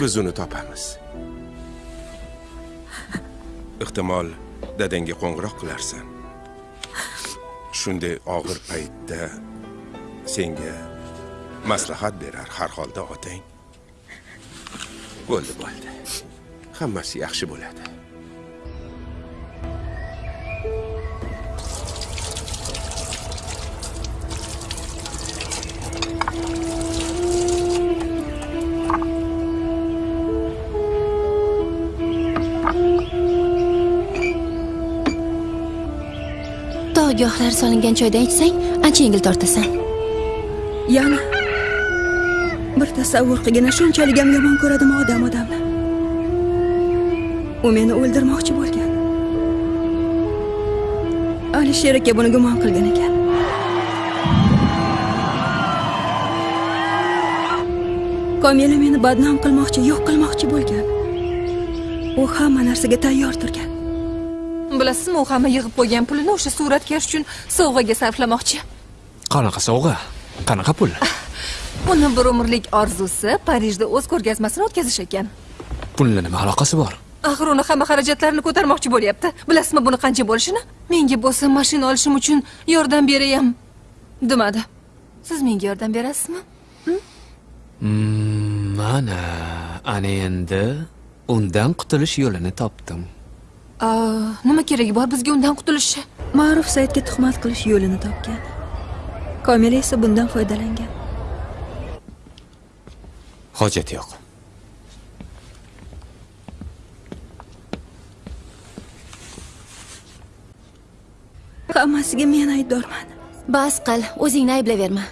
Speaker 9: Biz uni topamiz. Ehtimol dadangga qo'ng'iroq qilarsan. Shunday og'ir paytda senga maslahat berar har holda otang. Bo'ldi bo'ldi. Hammasi yaxshi bo'ladi.
Speaker 21: Tog' giyohlari solingan choydan ichsang ancha yengil tortasan.
Speaker 4: Yana bir tasavvur qilgina shunchalik ham yomon ko'radimi odam odamni u meni o'ldirmoqchi bo'lgan. Alisher aka buni gumon qilgan ekan. Komila meni badnom qilmoqchi yo'q qilmoqchi bo'lgan. U hamma narsaga tayyor turgan.
Speaker 8: Bilasizmi u hamma yig'ib qo'ygan pulini o'sha suratkash uchun sovg'aga sarflamoqchi.
Speaker 10: Qanaqa sovg'a? Qanaqa pul?
Speaker 8: Uni bir umrlik orzusi parijda o'z ko'rgazmasini o'tkazish ekan.
Speaker 10: Pulni nima aloqasi bor?
Speaker 8: Axir uni hamma xarajatlarini ko'tarmoqchi bo'lyapti. Bilasizmi buni qancha bo'lishini? Menga bo'lsa mashina olishim uchun yordam beray ham demadi. Siz menga yordam berasizmi?
Speaker 10: Mm, mana ana endi undan qutulish yo'lini topdim
Speaker 8: nima keragi bor bizga undan qutulishga
Speaker 4: ma'ruf saidga tuhmat qilish yo'lini topgan. Komila esa bundan foydalangan.
Speaker 12: Hojati yo'q.
Speaker 4: Hammasiga men aybdorman.
Speaker 21: Bas qil o'zingni ayblayverma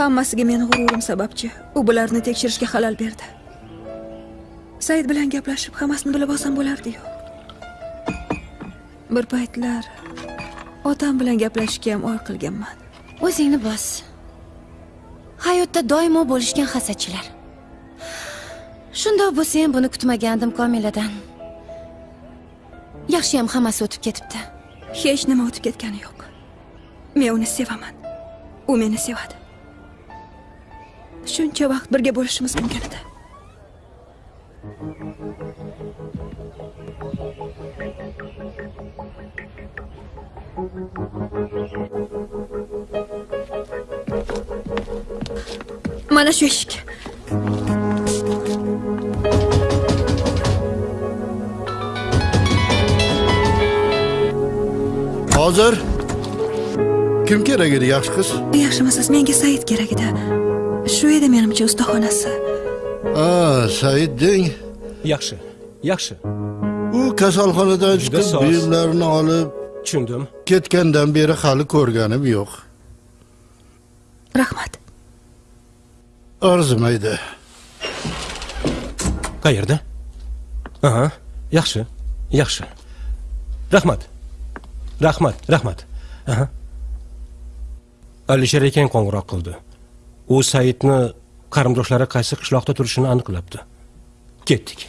Speaker 4: hammasiga meni g'ururim sababchi. U bularni tekshirishga xalal berdi. Said bilan gaplashib hammasini bilib olsam bo'lardiyu bir paytlar otam bilan gaplashishga ham or qilganman.
Speaker 21: O'zingni bos. Hayotda doimo bo'lishgan hasadchilar. Shundoq bo'lsa ham buni kutmagandim komiladan. Yaxshiyam hammasi o'tib ketibdi.
Speaker 4: Hech nima o'tib ketgani yo'q. Men uni sevaman. U meni sevadi. Shuncha vaqt birga bo'lishimiz mumkin edi mana shu eshik
Speaker 24: hozir? Kim kerak edi yaxshi qiz?
Speaker 4: Yaxshimisiz menga said kerak edi. Shu edi menimcha ustaxonasi.
Speaker 24: A said deng.
Speaker 13: Yaxshi yaxshi.
Speaker 24: U kasalxonadan chiqib buyumlarini olib
Speaker 13: tushundim.
Speaker 24: ketgandan beri hali ko'rganim yo'q.
Speaker 4: Rahmat
Speaker 24: arzimaydi
Speaker 13: qayerda? Aha yaxshi yaxshi. Rahmat. Rahmat rahmat. Aha. Alisher akang qo'ng'iroq qildi. U saidni qarindoshlari qaysi qishloqda turishini aniqlabdi. Ketdik.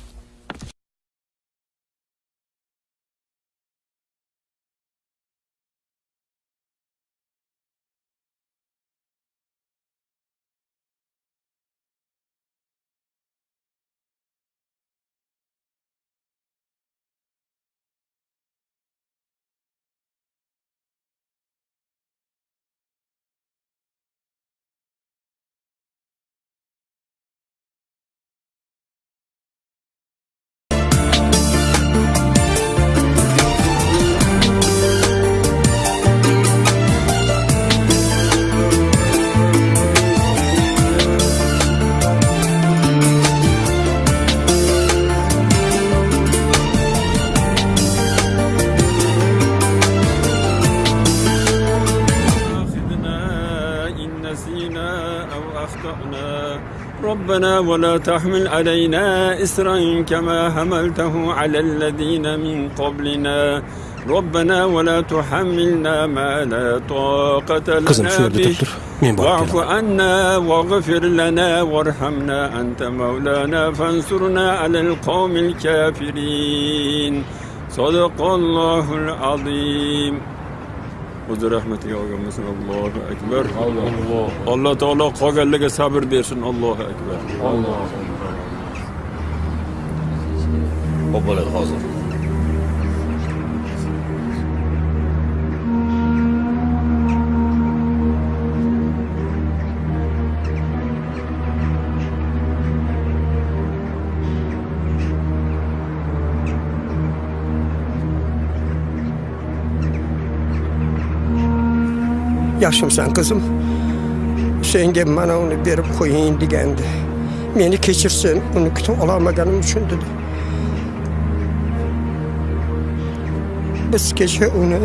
Speaker 26: ربنا ولا تحمل علينا إسرا كما حملته على الذين من قبلنا. ربنا ولا تحملنا ما لا طاقة لنا به. واعف عنا واغفر لنا وارحمنا أنت مولانا. فانصرنا على القوم الكافرين. صدق الله العظيم. O'zi rahmatiga olganmisin allohu akbar alloh taolo qolganlarga sabr bersin allohu akbar
Speaker 6: Xo'p bo'ladi hozir.
Speaker 27: Yaxshimisan qizim senga mana uni berib qo'ying degandi meni kechirsin uni kutib ololmaganim uchun dedi. Biz kecha uni